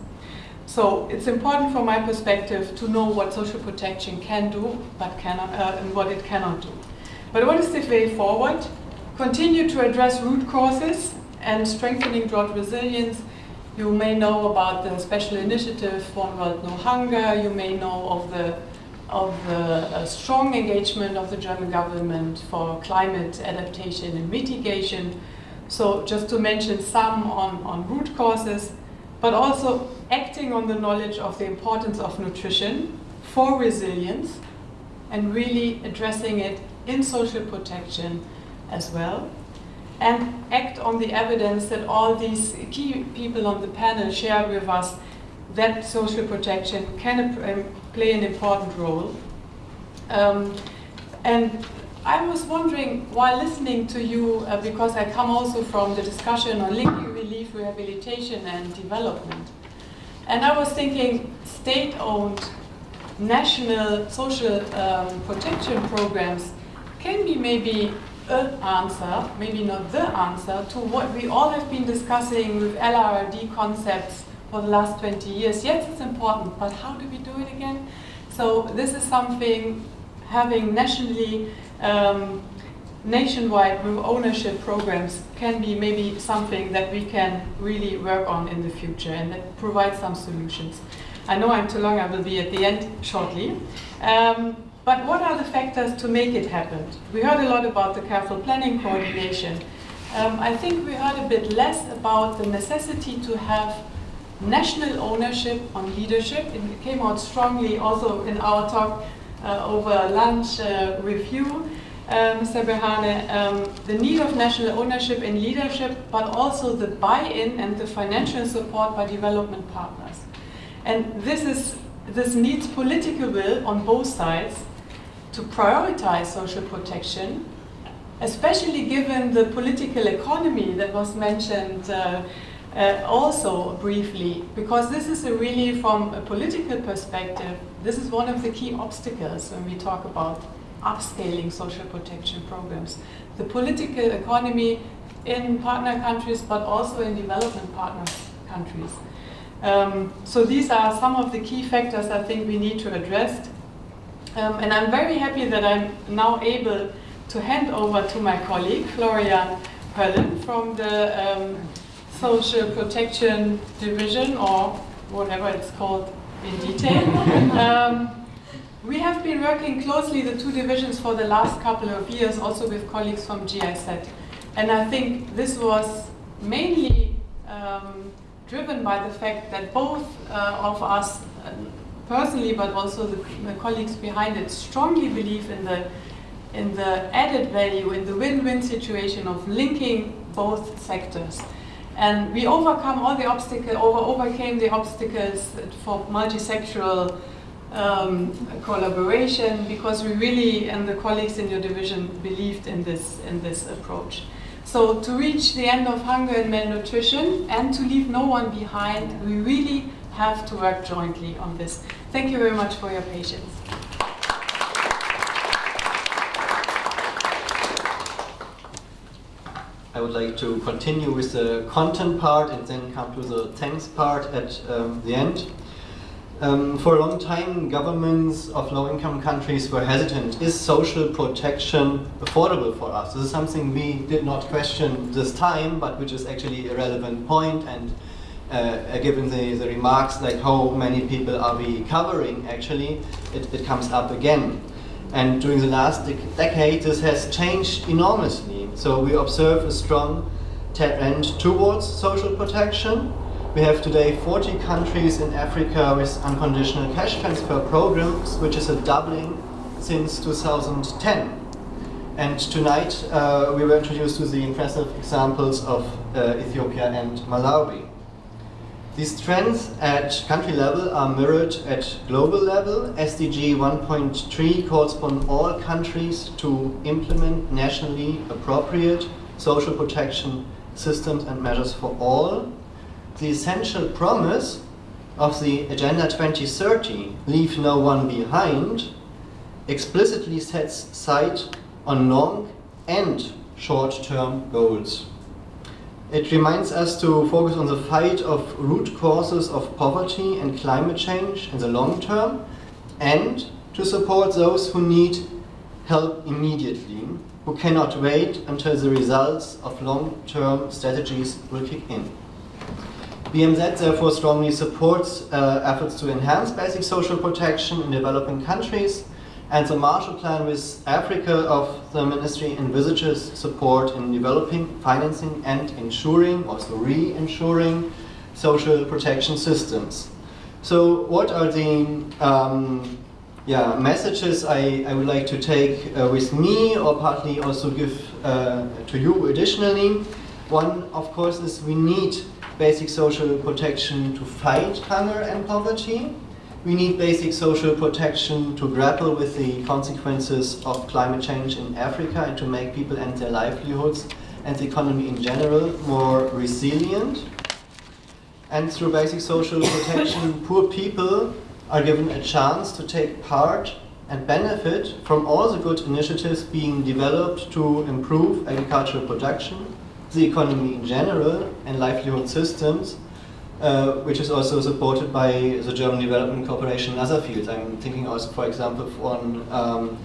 So it's important from my perspective to know what social protection can do but cannot, uh, and what it cannot do. But what is the way forward? Continue to address root causes and strengthening drought resilience. You may know about the special initiative One World No Hunger. You may know of the of the uh, strong engagement of the German government for climate adaptation and mitigation. So just to mention some on, on root causes, but also acting on the knowledge of the importance of nutrition for resilience and really addressing it in social protection as well. and act on the evidence that all these key people on the panel shared with us that social protection can um, play an important role. Um, and I was wondering, while listening to you, uh, because I come also from the discussion on linking relief, rehabilitation, and development, and I was thinking state-owned national social um, protection programs can be maybe an answer, maybe not the answer, to what we all have been discussing with LRD concepts for the last 20 years. Yes, it's important, but how do we do it again? So this is something having nationally, um, nationwide ownership programs can be maybe something that we can really work on in the future and provide some solutions. I know I'm too long, I will be at the end shortly. Um, but what are the factors to make it happen? We heard a lot about the careful planning coordination. Um, I think we heard a bit less about the necessity to have national ownership on leadership. It came out strongly also in our talk uh, over lunch uh, review, uh, Mr. Berhane, um, the need of national ownership and leadership, but also the buy-in and the financial support by development partners. And this, is, this needs political will on both sides to prioritize social protection, especially given the political economy that was mentioned uh, uh, also briefly, because this is a really, from a political perspective, this is one of the key obstacles when we talk about upscaling social protection programs. The political economy in partner countries, but also in development partner countries. Um, so these are some of the key factors I think we need to address um, and I'm very happy that I'm now able to hand over to my colleague, Florian Perlin from the um, Social Protection Division, or whatever it's called in detail. um, we have been working closely, the two divisions, for the last couple of years, also with colleagues from GIZ. And I think this was mainly um, driven by the fact that both uh, of us uh, personally, but also the, the, colleagues behind it, strongly believe in the in the added value, in the win-win situation of linking both sectors. And we overcome all the obstacles, over, overcame the obstacles for multi-sectoral um, collaboration because we really, and the colleagues in your division, believed in this, in this approach. So to reach the end of hunger and malnutrition and to leave no one behind, we really have to work jointly on this. Thank you very much for your patience. Would like to continue with the content part and then come to the thanks part at um, the end. Um, for a long time, governments of low-income countries were hesitant. Is social protection affordable for us? This is something we did not question this time, but which is actually a relevant point and uh, given the, the remarks like how many people are we covering actually, it, it comes up again. And during the last dec decade this has changed enormously. So we observe a strong trend towards social protection. We have today 40 countries in Africa with unconditional cash transfer programs, which is a doubling since 2010. And tonight uh, we were introduced to the impressive examples of uh, Ethiopia and Malawi. These trends at country level are mirrored at global level. SDG 1.3 calls upon all countries to implement nationally appropriate social protection systems and measures for all. The essential promise of the Agenda 2030, leave no one behind, explicitly sets sight on long and short-term goals. It reminds us to focus on the fight of root causes of poverty and climate change in the long term and to support those who need help immediately, who cannot wait until the results of long-term strategies will kick in. BMZ therefore strongly supports uh, efforts to enhance basic social protection in developing countries and the Marshall Plan with Africa of the Ministry envisages support in developing, financing and ensuring, also re-ensuring, social protection systems. So what are the um, yeah, messages I, I would like to take uh, with me or partly also give uh, to you additionally. One, of course, is we need basic social protection to fight hunger and poverty. We need basic social protection to grapple with the consequences of climate change in Africa and to make people and their livelihoods and the economy in general more resilient. And through basic social protection, poor people are given a chance to take part and benefit from all the good initiatives being developed to improve agricultural production, the economy in general, and livelihood systems, uh, which is also supported by the German Development Corporation in other fields. I'm thinking also, for example, on um,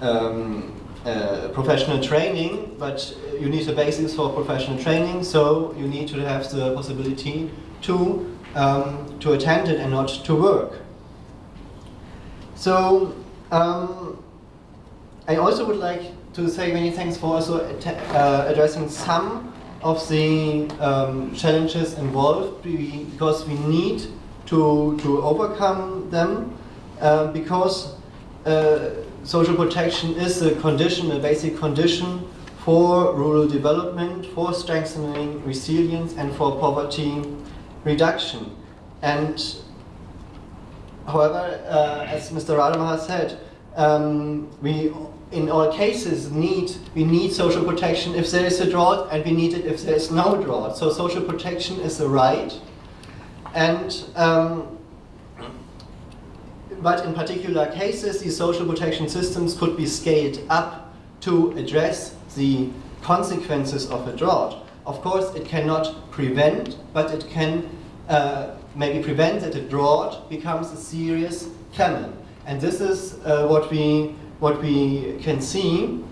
um, uh, professional training, but you need a basis for professional training, so you need to have the possibility to, um, to attend it and not to work. So um, I also would like to say many thanks for also uh, addressing some of the um, challenges involved because we need to, to overcome them uh, because uh, social protection is a condition, a basic condition for rural development, for strengthening resilience and for poverty reduction. And however, uh, as Mr. Rademacher said, um, we in all cases need we need social protection if there is a drought and we need it if there is no drought. So social protection is a right. And um, but in particular cases, these social protection systems could be scaled up to address the consequences of a drought. Of course, it cannot prevent, but it can uh, maybe prevent that a drought becomes a serious famine. And this is uh, what we what we can see.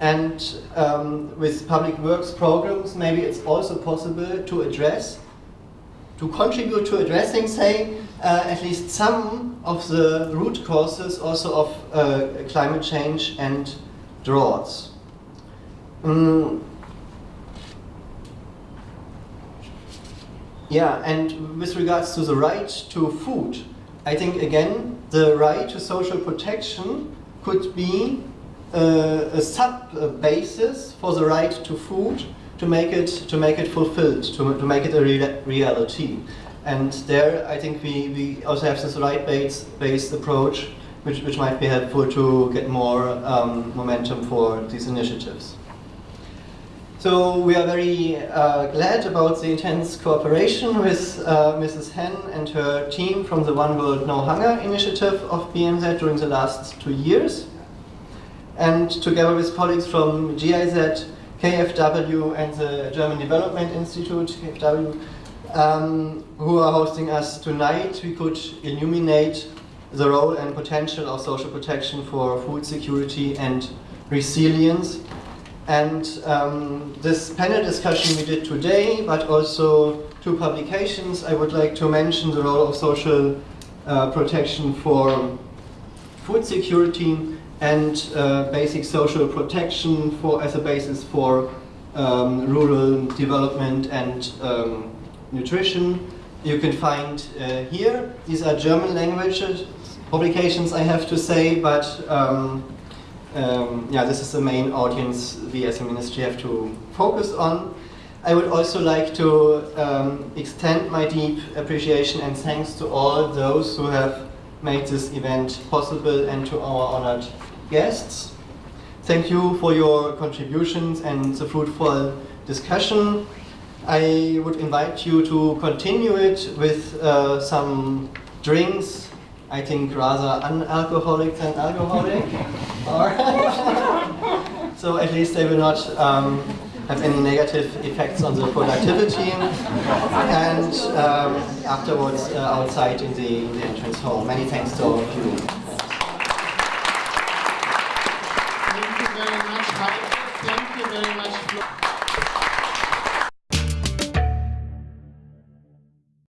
And um, with public works programs, maybe it's also possible to address, to contribute to addressing, say, uh, at least some of the root causes also of uh, climate change and droughts. Mm. Yeah, and with regards to the right to food, I think again, the right to social protection could be a sub basis for the right to food to make it to make it fulfilled, to, to make it a rea reality. And there, I think we, we also have this right-based based approach, which, which might be helpful to get more um, momentum for these initiatives. So we are very uh, glad about the intense cooperation with uh, Mrs. Henn and her team from the One World No Hunger initiative of BMZ during the last two years. And together with colleagues from GIZ, KFW and the German Development Institute, KFW, um, who are hosting us tonight, we could illuminate the role and potential of social protection for food security and resilience and um, this panel discussion we did today, but also two publications, I would like to mention the role of social uh, protection for food security and uh, basic social protection for as a basis for um, rural development and um, nutrition. You can find uh, here. These are German language publications, I have to say, but um, um, yeah, this is the main audience we as a ministry have to focus on. I would also like to um, extend my deep appreciation and thanks to all those who have made this event possible and to our honored guests. Thank you for your contributions and the fruitful discussion. I would invite you to continue it with uh, some drinks I think rather unalcoholic than alcoholic. so at least they will not um, have any negative effects on the productivity. And um, afterwards, uh, outside in the, in the entrance hall. Many thanks to all of you.